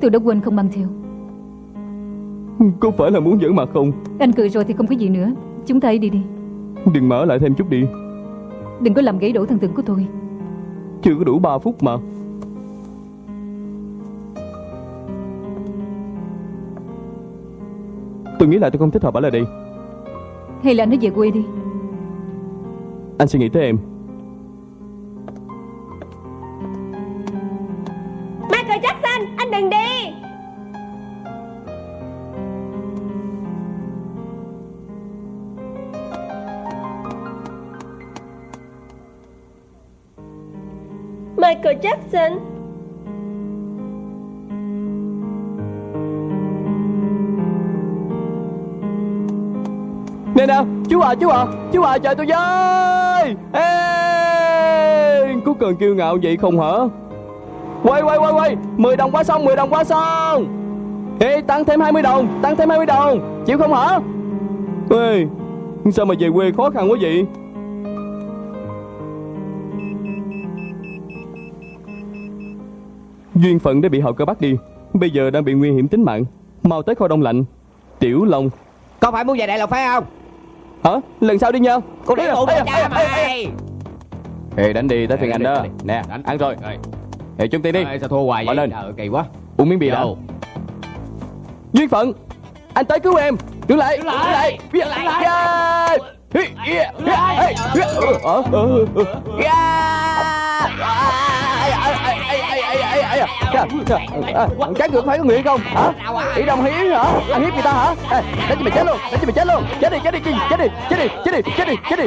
Tôi đã quên không mang theo. Có phải là muốn giỡn mặt không? Anh cười rồi thì không có gì nữa. Chúng ta hãy đi đi. Đừng mở lại thêm chút đi. Đừng có làm gãy đổ thần tượng của tôi. Chưa có đủ 3 phút mà Tôi nghĩ là tôi không thích hợp ở lại đây Hay là anh về quê đi. Anh suy nghĩ tới em. Michael Jackson, anh đừng đi. Michael Jackson. Nè nè chú à chú à Chú à trời tôi với. Ê cứ cần kiêu ngạo vậy không hả? Quay quay quay quay. 10 đồng qua sông 10 đồng qua sông Ê, tăng thêm 20 đồng, Tăng thêm 20 đồng. Chịu không hả? Ê, Sao mà về quê khó khăn quá vậy? Duyên phận đã bị họ cơ bắt đi, Bây giờ đang bị nguy hiểm tính mạng. Mau tới kho đông lạnh. Tiểu Long. Con phải muốn về Đại Lộc phải không? Hả? Lần sau đi nha. Con đi ê, với ê, cha ê, mày. Ê đánh đi tới phiên anh đó. Nè ăn rồi. Ê. Chung tiền đi. Sao thua hoài vậy? lên. Kỳ quá. Uống miếng bia đã. Vô. Duyên phận. Anh tới cứu em. Đứng lại Đứng lại. Đứng lại. Yeah. Ờ, ờ, ờ. Ai, ai. Chà, chà, à, Các người có phải có hay không hả Ý đồng hiến hả Anh hiếp người ta hả Ê, Đánh cho mày chết luôn Đánh cho mày chết luôn Chết đi chết đi chết đi chết đi chết đi chết đi chết đi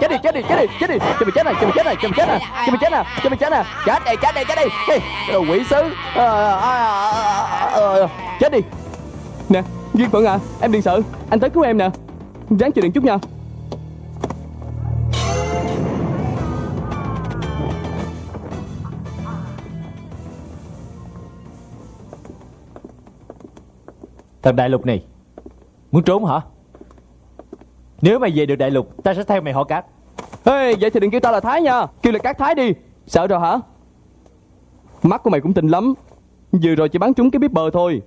chết đi chết đi chết đi chết đi cho mày chết này cho mày chết này cho mày chết này cho mày chết này cho mày chết này chết đi chết đi chết đi Ê, đồ quỷ sứ Ờ, ờ, ờ, ờ, ờ. chết đi nè duyên phận à em đừng sợ anh tới cứu em nè ráng chịu đựng chút nha Thằng đại lục này. Muốn trốn hả? Nếu mày về được đại lục Ta sẽ theo mày họ cát. Ê, vậy thì đừng kêu tao là Thái nha. Kêu là Cát Thái đi. Sợ rồi hả? Mắt của mày cũng tinh lắm. Vừa rồi chỉ bắn trúng cái bếp bờ thôi.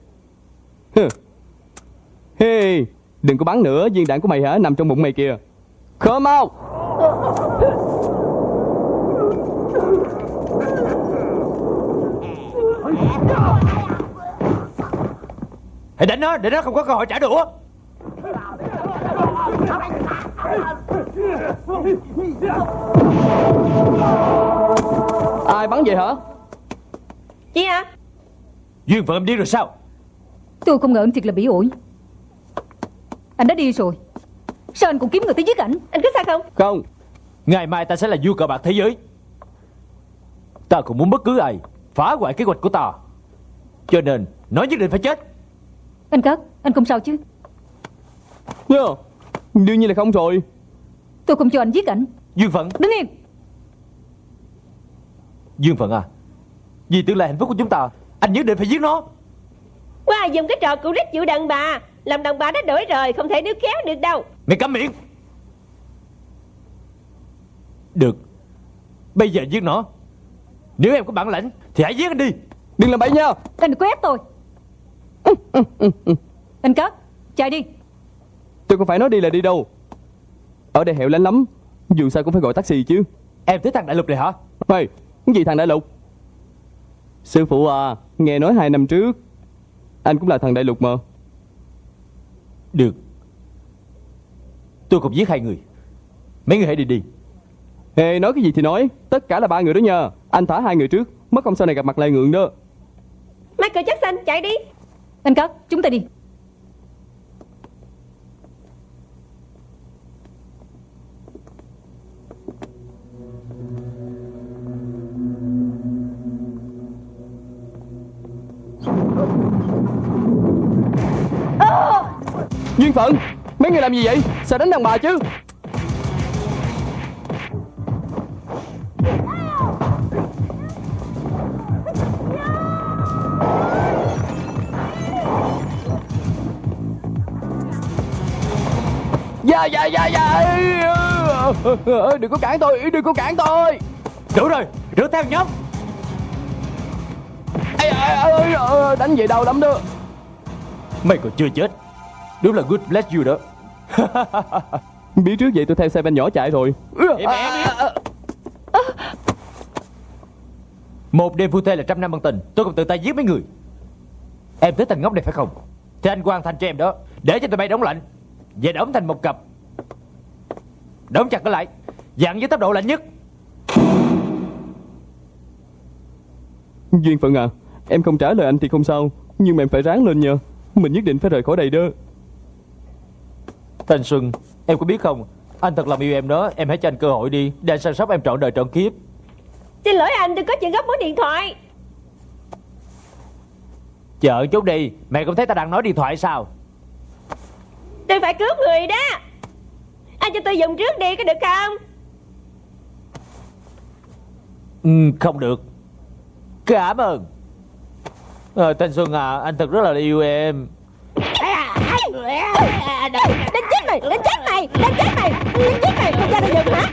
Hey, đừng có bắn nữa Viên đạn của mày hả nằm trong bụng mày kìa. Come out Hãy đánh nó để nó không có cơ hội trả đũa. Ai bắn vậy hả? Chị hả? Duyên phận em điên rồi sao? Tôi không ngờ anh thiệt là bỉ ổi Anh đã đi rồi. Sao anh cũng kiếm người tới giết ảnh? Anh có sao không? Không. Ngày mai ta sẽ là vua cờ bạc thế giới. Ta không muốn bất cứ ai Phá hoại kế hoạch của ta. Cho nên nó nhất định phải chết Anh Cát Anh không sao chứ? Yeah. Đương nhiên là không rồi. Tôi không cho anh giết ảnh. Duyên phận. Đứng yên. Duyên phận à Vì tương lai hạnh phúc của chúng ta Anh nhất định phải giết nó. Qua dùng cái trò cụ rít chịu đàn bà Làm đàn bà đã đổi rồi Không thể níu kéo được đâu. Mày câm miệng. Được Bây giờ giết nó. Nếu em có bản lãnh Thì hãy giết anh đi. Đừng làm bậy nha. Anh đừng có ép tôi Anh Cát Chạy đi. Tôi không phải nói đi là đi đâu. Ở đây hẻo lánh lắm Dù sao cũng phải gọi taxi chứ. Em tới thằng đại lục này hả? Hey, cái gì thằng đại lục? Sư phụ à Nghe nói hai năm trước Anh cũng là thằng đại lục mà. Được. Tôi cũng giết hai người. Mấy người hãy đi đi. Ê nói cái gì thì nói Tất cả là ba người đó nha. Anh thả hai người trước Mất công sau này gặp mặt lại ngượng đó. Michael Jackson chạy đi anh Cát chúng ta đi. Duyên phận, Mấy người làm gì vậy? Sao đánh đàn bà chứ. Dạ dạ dạ dạ. Đừng có cản tôi Đừng có cản tôi. Đủ rồi Rửa theo nhóm. Ê, ê, Đánh vậy đau lắm đó. Mày còn chưa chết. Đúng là good bless you đó. Biết trước vậy tôi theo xe ben nhỏ chạy rồi. Một đêm phu thê là trăm năm ân tình. Tôi còn tự tay giết mấy người. Em tới thằng ngốc này phải không? Thì anh hoàn thành cho em đó. Để cho tụi bay đóng lạnh Và đóng thành một cặp. Đóng chặt nó lại. Dặn với tốc độ lạnh nhất. Duyên phận à Em không trả lời anh thì không sao. Nhưng mà em phải ráng lên nha Mình nhất định phải rời khỏi đây đó. Thanh Xuân Em có biết không? Anh thật lòng yêu em đó. Em hãy cho anh cơ hội đi. Để anh săn sóc em trọn đời trọn kiếp. Xin lỗi anh tôi có chuyện gấp muốn điện thoại. Chờ chút đi. Mày không thấy ta đang nói điện thoại sao Tôi phải cứu người đó. Anh cho tôi dùng trước đi có được không? Ừ, Không được. Cảm ơn. Ờ, Thanh Xuân à Anh thật rất là yêu em. Đánh chết mày Đánh chết mày Đánh chết mày Đánh chết mày. Không ra được dùng hả?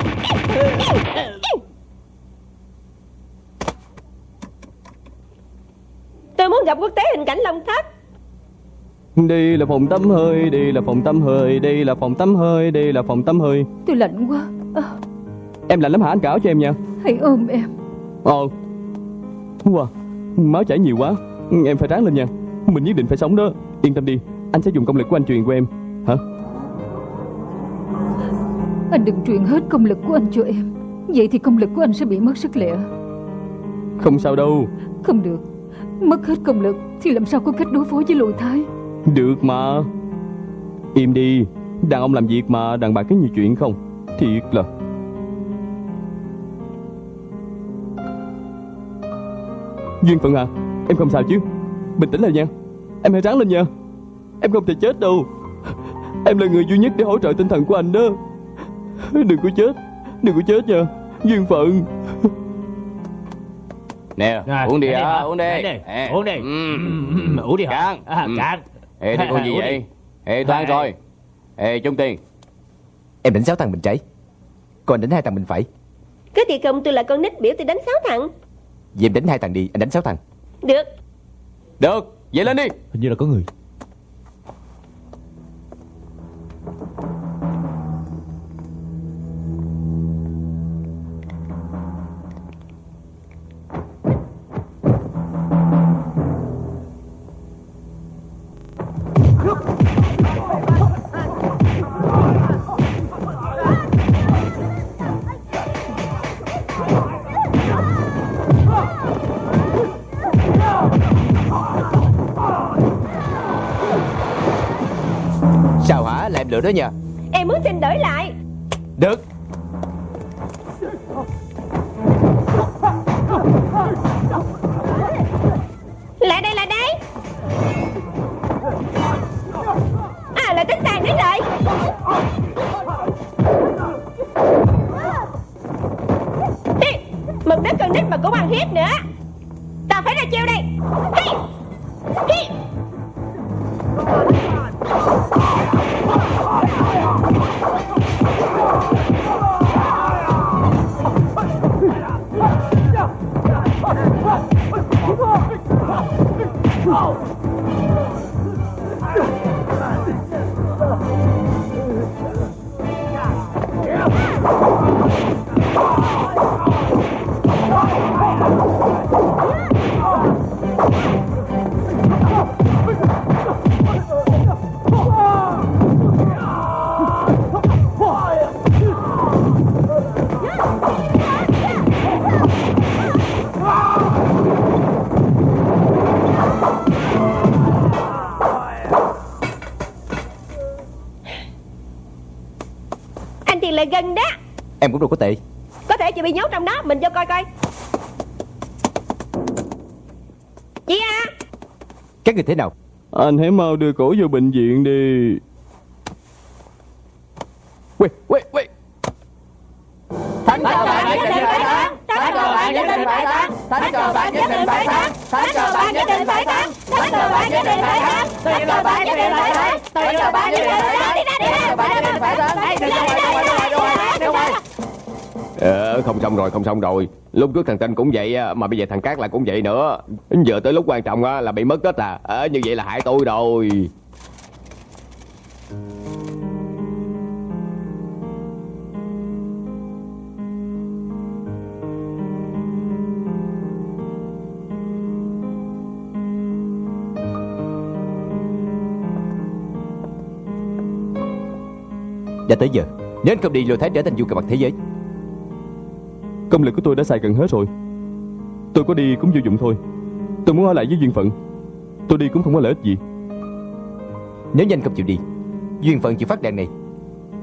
Tôi muốn gặp quốc tế hình cảnh Long Thất Đi là phòng tắm hơi, đi là phòng tắm hơi, đi là phòng tắm hơi, đi là phòng tắm hơi. Tôi lạnh quá. À, Em lạnh lắm hả anh cảo cho em nha? Hãy ôm em. Ờ. Wow Máu chảy nhiều quá. Em phải ráng lên nha. Mình nhất định phải sống đó. Yên tâm đi Anh sẽ dùng công lực của anh truyền của em. Hả? Anh đừng truyền hết công lực của anh cho em. Vậy thì công lực của anh sẽ bị mất sức lẹ Không sao đâu. Không được. Mất hết công lực Thì làm sao có cách đối phó với lôi thái Được mà. Im đi. Đàn ông làm việc mà đàn bà có nhiều chuyện không. Thiệt là. Duyên Phận à Em không sao chứ? Bình tĩnh lại nha. Em hãy ráng lên nha. Em không thể chết đâu. Em là người duy nhất để hỗ trợ tinh thần của anh đó. Đừng có chết. Đừng có chết nha. Duyên Phận. Nè Rồi, uống đi uống đi hả? hả? Uống đi. Uống đi, uống đi. ừ. Ừ, uống đi hả? Cạn. À, Ừ. cạn. Ê đi con gì vậy? Ê tôi ăn rồi. Ê Trung Tiền Em đánh sáu thằng bên trái Còn anh đánh hai thằng bên phải. Cứ thì không tôi là con nít biểu tôi đánh sáu thằng. Vậy em đánh hai thằng đi Anh đánh sáu thằng. Được. Được Vậy lên đi. Hình như là có người lựa đó nha Em muốn xin đổi lại. Được. Lại đây lại đây. À là tính sàn đến rồi. Đi Mực đất con nít mà cũng ăn hiếp nữa. Tao phải ra chiêu đây. Hi Hi Oh, Em cũng đâu có tệ. Có thể chị bị nhốt trong đó Mình vô coi coi. Chị à Các người thế nào? Anh hãy mau đưa cổ vô bệnh viện đi rồi, không xong rồi. Lúc trước thằng Tinh cũng vậy á, mà bây giờ thằng Cát lại cũng vậy nữa. Giờ tới lúc quan trọng á, là bị mất tích à. Ờ, như vậy là hại tôi rồi. Đã tới giờ Nếu anh không đi lôi thái trở thành du cờ mặt thế giới. Công lực của tôi đã xài gần hết rồi. Tôi có đi cũng vô dụng thôi. Tôi muốn ở lại với duyên phận. Tôi đi cũng không có lợi ích gì. Nếu như anh không chịu đi. Duyên phận chịu phát đàn này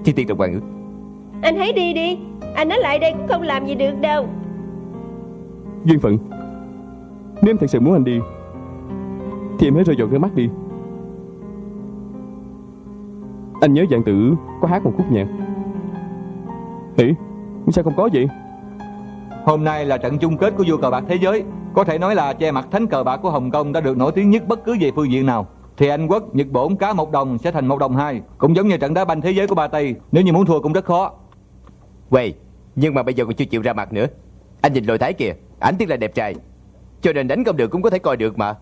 Thì tiền đồng hoàng ước. Anh hãy đi đi. Anh ở lại đây cũng không làm gì được đâu. Duyên phận Nếu em thật sự muốn anh đi Thì em hãy rơi dọn nước mắt đi. Anh nhớ dạng tử có hát một khúc nhạc. Hỉ Sao không có vậy Hôm nay là trận chung kết của vua cờ bạc thế giới. Có thể nói là che mặt thánh cờ bạc của Hồng Kông đã được nổi tiếng nhất bất cứ về phương diện nào. Thì Anh Quốc, Nhật Bổn cá một đồng sẽ thành một đồng hai Cũng giống như trận đá banh thế giới của Ba Tây. Nếu như muốn thua cũng rất khó. Quay Nhưng mà bây giờ còn chưa chịu ra mặt nữa. Anh nhìn lôi thái kìa Ảnh tiếc là đẹp trai. Cho nên đánh không được cũng có thể coi được mà.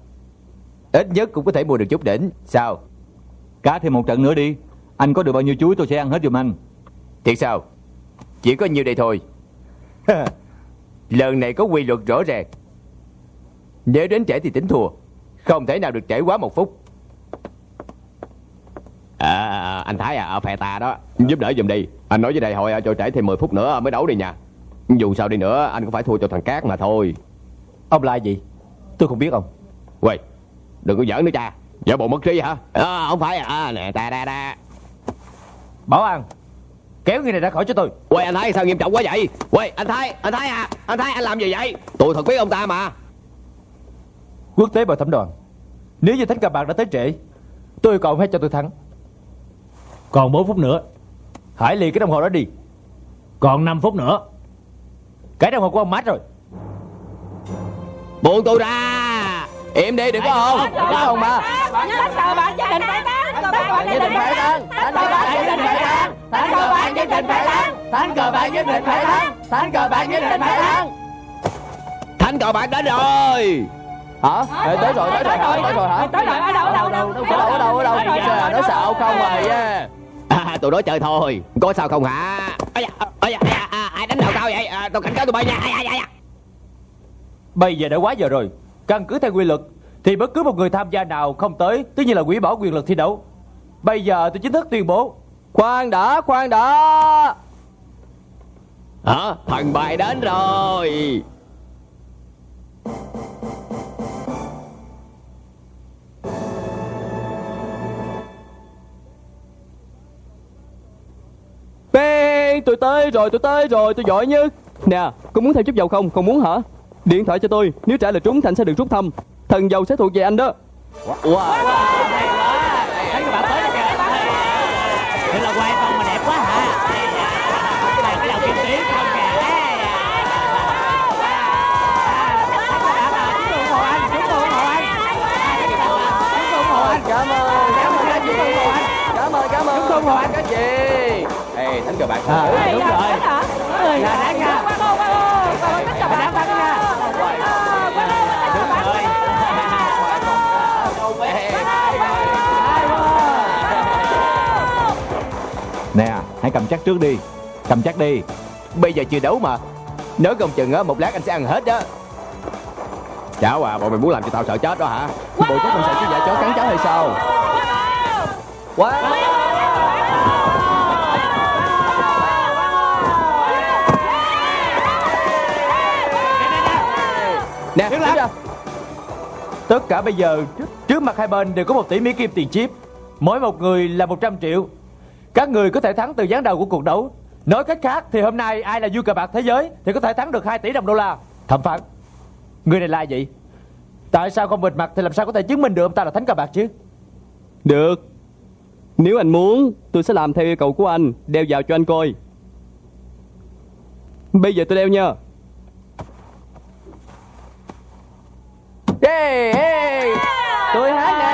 Ít nhất cũng có thể mua được chút đỉnh. Sao? Cá thêm một trận nữa đi. Anh có được bao nhiêu chuối tôi sẽ ăn hết giùm anh. Thiệt sao? Chỉ có nhiêu đây thôi Lần này có quy luật rõ ràng. Nếu đến trễ thì tính thua Không thể nào được trễ quá một phút. À, anh Thái à, phè tà đó. Giúp đỡ giùm đi. Anh nói với đại hội à, cho trễ thêm 10 phút nữa mới đấu đi nha. Dù sao đi nữa anh cũng phải thua cho thằng Cát mà thôi. Ông là vậy Tôi không biết ông. Quay Đừng có giỡn nữa cha. Giả bộ mất trí hả? À, Không phải à. Nè ta da da Bảo an Kéo người này ra khỏi cho tôi. Quay anh Thái sao nghiêm trọng quá vậy? Quay anh Thái Anh Thái à Anh Thái anh làm gì vậy? Tôi thật biết ông ta mà. Quốc tế bồi thẩm đoàn. Nếu như thánh cờ bạc đã tới trễ Tôi yêu cầu ông hãy cho tôi thắng. Còn 4 phút nữa. Hãy lì cái đồng hồ đó đi. Còn 5 phút nữa. Cái đồng hồ của ông mát rồi. Buông tôi ra. Im đi đừng có hồn Có hồn mà. Thánh cờ bạc nhất định phải Thánh cờ bạc nhất định phải thắng Thánh cờ bạc nhất định phải thắng Thánh cờ bạc nhất định phải thắng. Thánh cờ bạc nhất định phải thắng. Thánh cờ bạc nhất định phải thắng. Thánh cờ bạc đến rồi. Hả? Ê, Tới rồi tới rồi Tới rồi hả? Tới rồi ở đâu ở đâu ở đâu Ở đâu ở đâu ở đâu Nói xạo không rồi yeah. à, Tôi nói chơi thôi. Có sao không hả? Ây da, ây da, à, Ai đánh đầu cao vậy? À, Tôi cảnh cáo tụi bay nha. Ai, ai, ai, ai. Bây giờ đã quá giờ rồi. Căn cứ theo quy luật Thì bất cứ một người tham gia nào không tới Tất nhiên là hủy bỏ quyền lực thi đấu. Bây giờ tôi chính thức tuyên bố Khoan đã khoan đã. Hả? Thần bài đến rồi. Bang Tôi tới rồi tôi tới rồi tôi giỏi nhất. Nè có muốn thêm chút dầu không? Không muốn hả? Điện thoại cho tôi Nếu trả lời trúng thì anh sẽ được rút thăm. Thần dầu sẽ thuộc về anh đó. Thế Cảm ơn các chị Ê thánh cờ bạc À, Ê, đúng rồi. Là đáng nha Là đáng bắn nha Đúng rồi. Nè hãy cầm chắc trước đi. Cầm chắc đi. Bây giờ chưa đấu mà. Nếu không chừng á một lát anh sẽ ăn hết đó Cháu à bọn mày muốn làm cho tao sợ chết đó hả? Bộ chắc con sợ chứ giả chó cắn cháu hay sao? Quá Nè đứng ra Tất cả bây giờ trước, trước mặt hai bên đều có một tỷ Mỹ Kim tiền chip. Mỗi một người là 100 triệu. Các người có thể thắng từ gián đầu của cuộc đấu. Nói cách khác thì hôm nay ai là vua cờ bạc thế giới Thì có thể thắng được 2 tỷ đồng đô la. Thẩm phán Người này là ai vậy? Tại sao không bịt mặt thì làm sao có thể chứng minh được ông ta là thánh cờ bạc chứ? Được. Nếu anh muốn Tôi sẽ làm theo yêu cầu của anh. Đeo vào cho anh coi. Bây giờ tôi đeo nha Hey, hey. Tôi hát nè.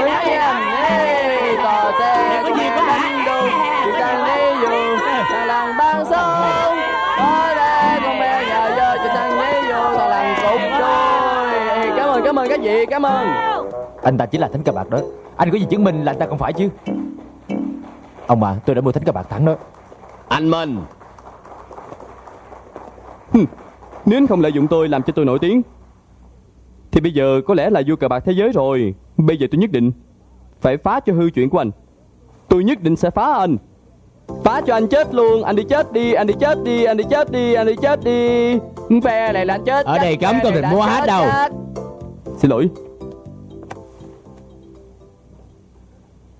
Tôi hát nha hey, Tò te có dịp có hành đồ Chỉ cần đi dù. Thằng làng ban sông. Ở đây con bé nhà dơ Chỉ cần đi dù. Thằng làng cục đôi. Hey, Cảm ơn cảm ơn các vị Cảm ơn. Anh ta chính là thánh cờ bạc đó. Anh có gì chứng minh là anh ta không phải chứ? Ông à tôi đã mua thánh cờ bạc thắng đó. Anh Minh. Nếu anh không lợi dụng tôi làm cho tôi nổi tiếng Thì bây giờ có lẽ là vua cờ bạc thế giới rồi. Bây giờ tôi nhất định Phải phá cho hư chuyện của anh. Tôi nhất định sẽ phá anh. Phá cho anh chết luôn. Anh đi chết đi Anh đi chết đi Anh đi chết đi Anh đi chết đi. Phe này là anh chết Ở đây cấm có việc mua hát chết đâu. Xin lỗi.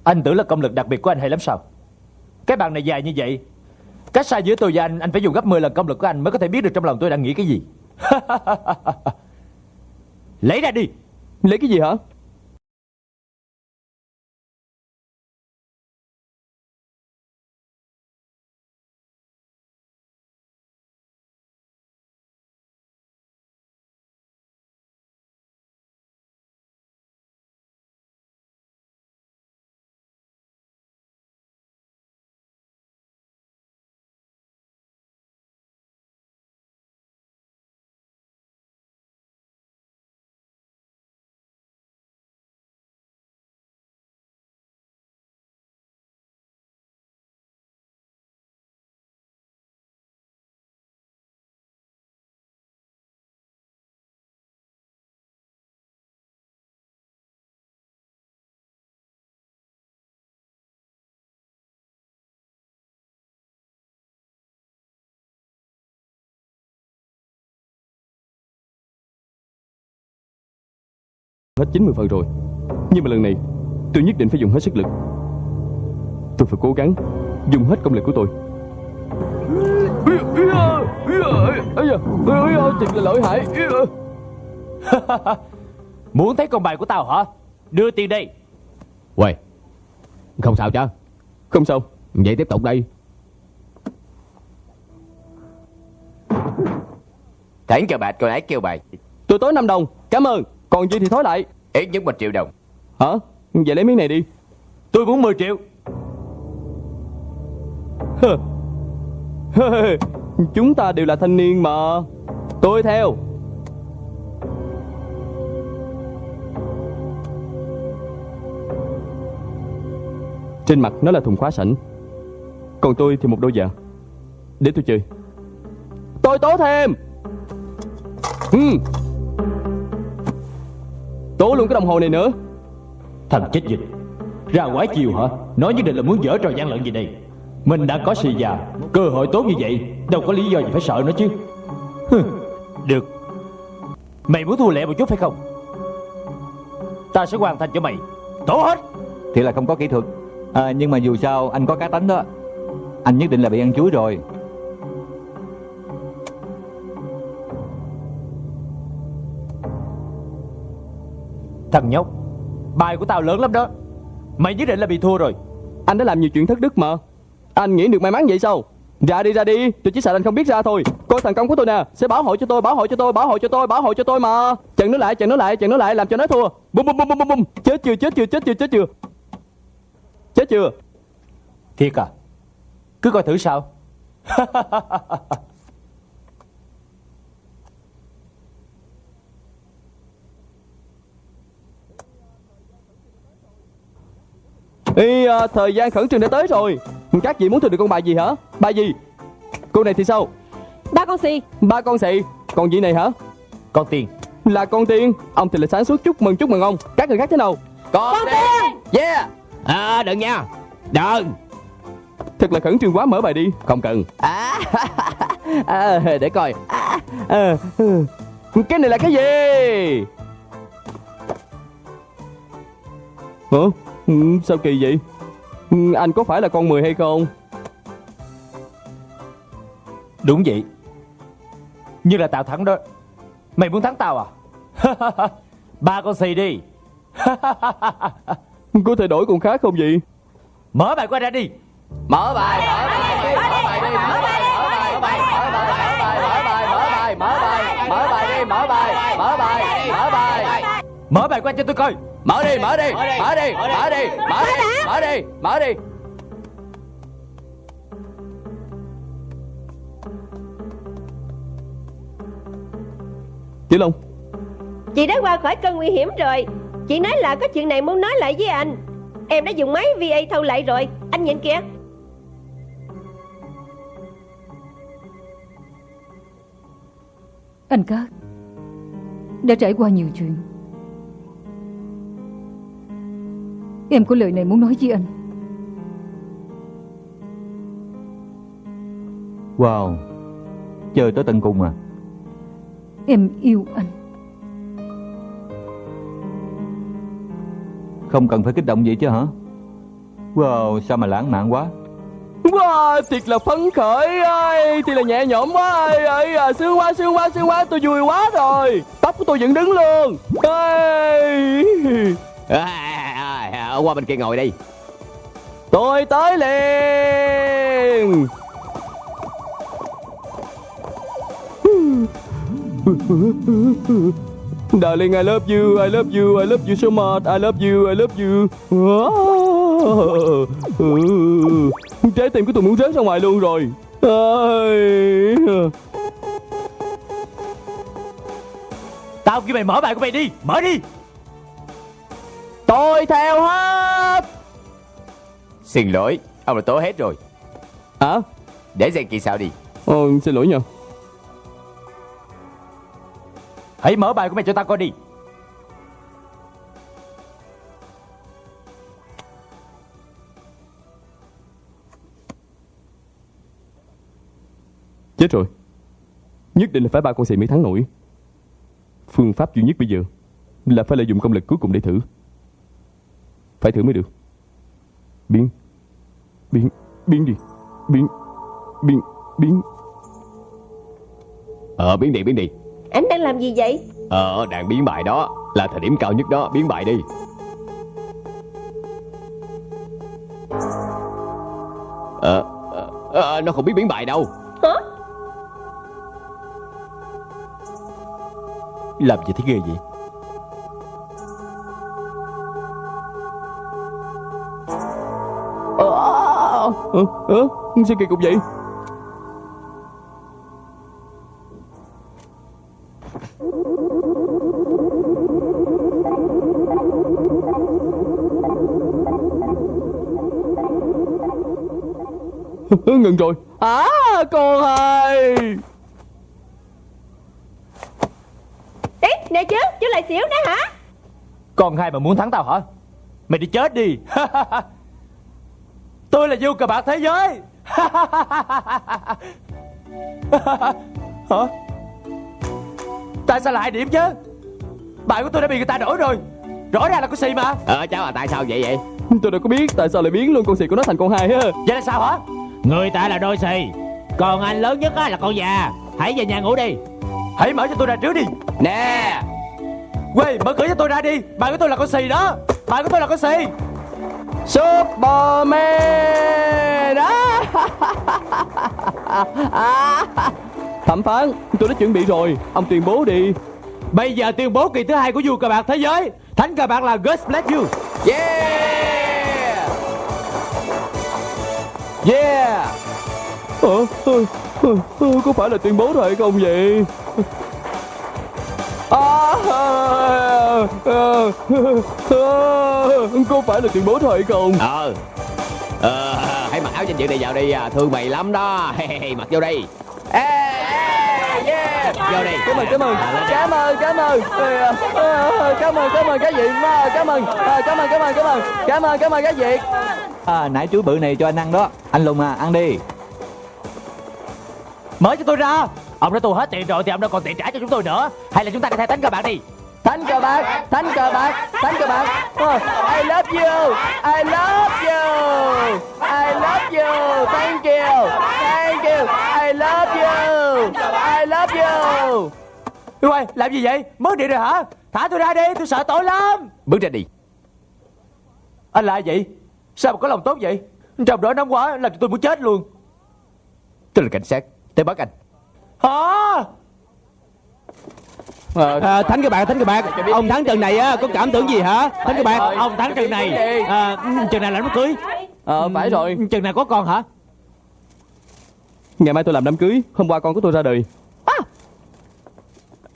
Anh tưởng là công lực đặc biệt của anh hay lắm sao? Cái bàn này dài như vậy Cách xa giữa tôi và anh Anh phải dùng gấp 10 lần công lực của anh Mới có thể biết được trong lòng tôi đang nghĩ cái gì Lấy ra đi. Lấy cái gì hả? Hết 90 phần rồi. Nhưng mà lần này tôi nhất định phải dùng hết sức lực. Tôi phải cố gắng Dùng hết công lực của tôi. Thật là lợi hại Muốn thấy con bài của tao hả? Đưa tiền đây Quay Không sao chứ Không sao. Vậy tiếp tục đi Thẳng cờ bạc còn ái kêu bài. Tôi tối 5 đồng. Cảm ơn Còn gì thì thối lại. Ít nhất một triệu đồng. Hả? Vậy lấy miếng này đi. Tôi muốn 10 triệu. Hơ. Hơ. Chúng ta đều là thanh niên mà. Tôi theo. Trên mặt nó là thùng khóa sẵn Còn tôi thì một đôi giày. Để tôi chơi. Tôi tố thêm. Ừ. Tố luôn cái đồng hồ này nữa. Thằng chết dịch. Ra quái chiều hả? Nói nhất định là muốn dở trò gian lận gì đây? Mình đã có xì già Cơ hội tốt như vậy Đâu có lý do gì phải sợ nó chứ. Hừ, Được. Mày muốn thua lẹ một chút phải không? Ta sẽ hoàn thành cho mày. Tổ hết! Thì là không có kỹ thuật. À, Nhưng mà dù sao anh có cá tánh đó. Anh nhất định là bị ăn chuối rồi Thằng nhóc Bài của tao lớn lắm đó. Mày nhất định là bị thua rồi. Anh đã làm nhiều chuyện thất đức mà. Anh nghĩ được may mắn vậy sao? Ra đi ra đi. Tôi chỉ sợ anh không biết ra thôi. Coi thành công của tôi nè Sẽ bảo hộ cho tôi Bảo hộ cho tôi Bảo hộ cho tôi Bảo hộ cho tôi mà. Chặn nó lại Chặn nó lại Chặn nó lại Làm cho nó thua. Bum bum bum bum bum bum Chết chưa Chết chưa Chết chưa Chết chưa? Chết chưa? Thiệt à? Cứ coi thử sao Ê, à, thời gian khẩn trương đã tới rồi. Các vị muốn thử được con bài gì hả? Bài gì? Cô này thì sao? Ba con xì. Ba con xị Còn gì này hả? Con tiền. Là con tiên Ông thì là sáng suốt chúc mừng chúc mừng ông. Các người khác thế nào? Con, tiền. Yeah. À đừng nha. Đừng. Thật là khẩn trương quá mở bài đi. Không cần. À, à, Để coi. À, à, Cái này là cái gì? Hả Ừ, Sao kỳ vậy Ừ, Anh có phải là con 10 hay không Đúng vậy Như là tao thắng đó Mày muốn thắng tao à Ba con xì đi Có thể đổi con khác không vậy Mở bài qua ra đi Mở bài Mở bài Mở bài đi Mở bài Mở bài Mở bài Mở bài Mở bài Mở bài Mở bài đi Mở bài Mở bài Mở bài Mở bài qua cho tôi coi Mở đi Mở đi Mở đi Mở đi Mở đi. Mở đi Mở đi Tiểu Long. Chị đã qua khỏi cơn nguy hiểm rồi. Chị nói là có chuyện này muốn nói lại với anh. Em đã dùng máy VA thâu lại rồi. Anh nhìn kìa. Anh Cát Đã trải qua nhiều chuyện Em có lời này muốn nói với anh. Wow. Chơi tới tận cùng à? Em yêu anh. Không cần phải kích động vậy chứ hả? Wow sao mà lãng mạn quá. Wow, thiệt là phấn khởi ơi Thì là nhẹ nhõm quá ơi, ơi à, Sướng quá, sướng quá, sướng quá Tôi vui quá rồi. Tóc của tôi vẫn đứng luôn. Ơi. à, qua bên kia ngồi đi Tôi tới liền Darling, I love you, I love you, I love you so much, I love you, I love you. Trái tim của tôi muốn rớt ra ngoài luôn rồi. Tao kêu mày mở bài của mày đi Mở đi Tôi theo hết. Xin lỗi Ông đã tố hết rồi Hả? Để xem kỳ sao đi Ồ, xin lỗi nha. Hãy mở bài của mày cho tao coi đi Chết rồi. Nhất định là phải ba con xì mới thắng nổi. Phương pháp duy nhất bây giờ là phải lợi dụng công lực cuối cùng để thử. Phải thử mới được. Biến. Biến. Biến đi. Biến. Biến. Biến. Ờ biến đi biến đi Anh đang làm gì vậy Ờ đàn biến bài đó Là thời điểm cao nhất đó biến bài đi Ờ ờ, ờ, Nó không biết biến bài đâu Hả Làm gì thấy ghê vậy ờ, ờ, sao kỳ cục vậy? Ngừng rồi. À, con ơi. Ý, nè chứ, chứ lại xỉu nữa hả? Con hai mà muốn thắng tao hả? Mày đi chết đi Tôi là vua cờ bạc thế giới. Hả? Tại sao lại điểm chứ? Bài của tôi đã bị người ta đổi rồi. Rõ ràng là có xì mà. Ờ cháu à tại sao vậy vậy? Tôi đâu có biết tại sao lại biến luôn con xì của nó thành con hai ha. Vậy là sao hả? Người ta là đôi xì Còn anh lớn nhất á là con già. Hãy về nhà ngủ đi. Hãy mở cho tôi ra trước đi. Nè. Quê mở cửa cho tôi ra đi. Bài của tôi là con xì đó. Bài của tôi là con xì Superman. À. À. Thẩm phán tôi đã chuẩn bị rồi. Ông tuyên bố đi. Bây giờ tuyên bố kỳ thứ hai của vua cờ bạc thế giới. Thánh cờ bạc là God bless you Yeah! Yeah! Ờ, ờ, ờ, Có phải là tuyên bố rồi hay không vậy Có phải là tuyên bố hay không? Ờ. Ờ Hãy mặc áo danh dự này vào đi à, Thương mày lắm đó. Mặc vô đi. Ê, yeah. Vô đi. Cảm ơn, cảm ơn. Cảm ơn, cảm ơn. Ờ, ờ, Cảm ơn, cảm ơn cái gì Cảm ơn, Ờ, cảm ơn, cảm ơn, cảm ơn. Cảm ơn, cảm ơn cái gì? À, nãy chuối bự này cho anh ăn đó. Anh Lùng à, ăn đi. Mở cho tôi ra Ông đã tu hết tiền rồi thì ông đâu còn tiền trả cho chúng tôi nữa. Hay là chúng ta đi theo thánh cờ bạc đi. Thánh cờ bạc, thánh cờ bạc, thánh cờ bạc. I love you, I love you I love you, thank you Thank you, I love you I love you. Quay, làm gì vậy? Mất điện rồi hả? Thả tôi ra đi, tôi sợ tội lắm. Bước ra đi. Anh là ai vậy? Sao mà có lòng tốt vậy? Trong đó nóng quá, làm cho tôi muốn chết luôn. Tôi là cảnh sát. Tới bắt anh Hả? à, Thánh các bạn, thánh các bạn. Ông thắng trận này á, có cảm tưởng gì hả? Thánh các bạn. Ông thắng trận này. à, Trận này làm đám cưới. Ờ, phải rồi. Trận này có con hả? Ngày mai tôi làm đám cưới Hôm qua con của tôi ra đời.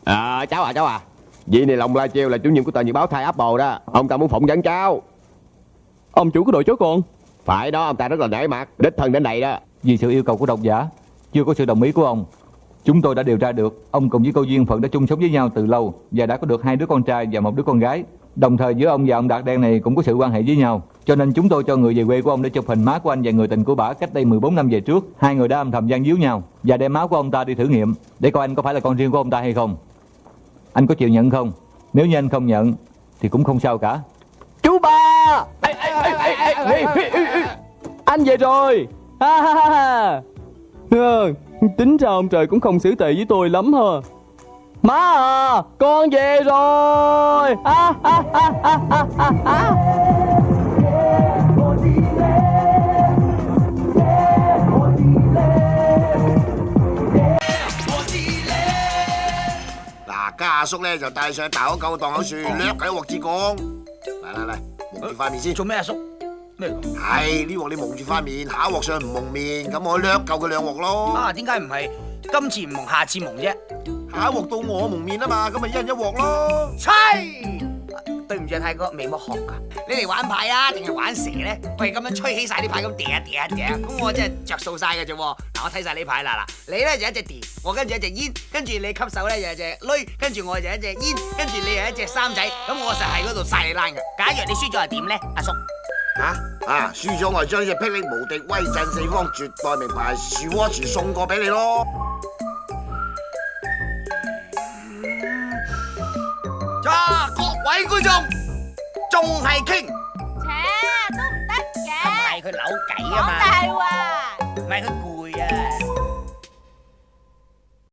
À. Cháu à cháu à. Vị này lòng la treo là chủ nhiệm của tờ nhật báo Thai Apple đó. Ông ta muốn phỏng vấn cháu. Ông chủ của đội chó con. Phải đó ông ta rất là nể mặt Đích thân đến đây đó. Vì sự yêu cầu của độc giả Chưa có sự đồng ý của ông Chúng tôi đã điều tra được Ông cùng với cô Duyên Phận đã chung sống với nhau từ lâu Và đã có được hai đứa con trai và một đứa con gái. Đồng thời giữa ông và ông Đạt Đen này cũng có sự quan hệ với nhau. Cho nên chúng tôi cho người về quê của ông để chụp hình má của anh và người tình của bà cách đây 14 năm về trước. Hai người đã âm thầm gian díu nhau Và đem máu của ông ta đi thử nghiệm Để coi anh có phải là con riêng của ông ta hay không. Anh có chịu nhận không? Nếu như anh không nhận Thì cũng không sao cả. Chú ba! Anh về rồi. Ha ha ha ha tính ra ông trời cũng không xử tệ với tôi lắm hả má à con về rồi ha ha ha ha ha ha ha嗱，家阿叔咧就带上大口狗嘅档口树，掠佢一镬至讲。嚟嚟嚟，蒙住块面先。做咩阿叔？ 咩嚟㗎？係呢鑊你蒙住塊面，下一鑊上唔蒙面，咁我掠夠佢兩鑊咯。啊，點解唔係今次唔蒙，下次蒙啫？下一鑊到我蒙面啊嘛，咁咪一人一鑊咯。猜！對唔住啊，泰哥，未乜學㗎。你嚟玩牌啊，定係玩蛇咧？喂，咁樣吹起晒啲牌咁嗲啊嗲啊嗲，咁我真係着數晒嘅啫喎。嗱，我睇晒你牌啦嗱，你咧就一隻碟，我跟住一隻煙，跟住你吸手咧就一隻鐳，跟住我就一隻煙，跟住你又一隻三仔，咁我實喺嗰度晒你爛嘅。假如你輸咗係點咧，阿叔？啊啊！输咗我就将呢只霹雳无敌威震四方绝代名牌树窝匙送过俾你咯。啊，各位观众，仲系倾，切，都唔得嘅。唔系佢扭计啊嘛，讲大话。唔系佢攰啊。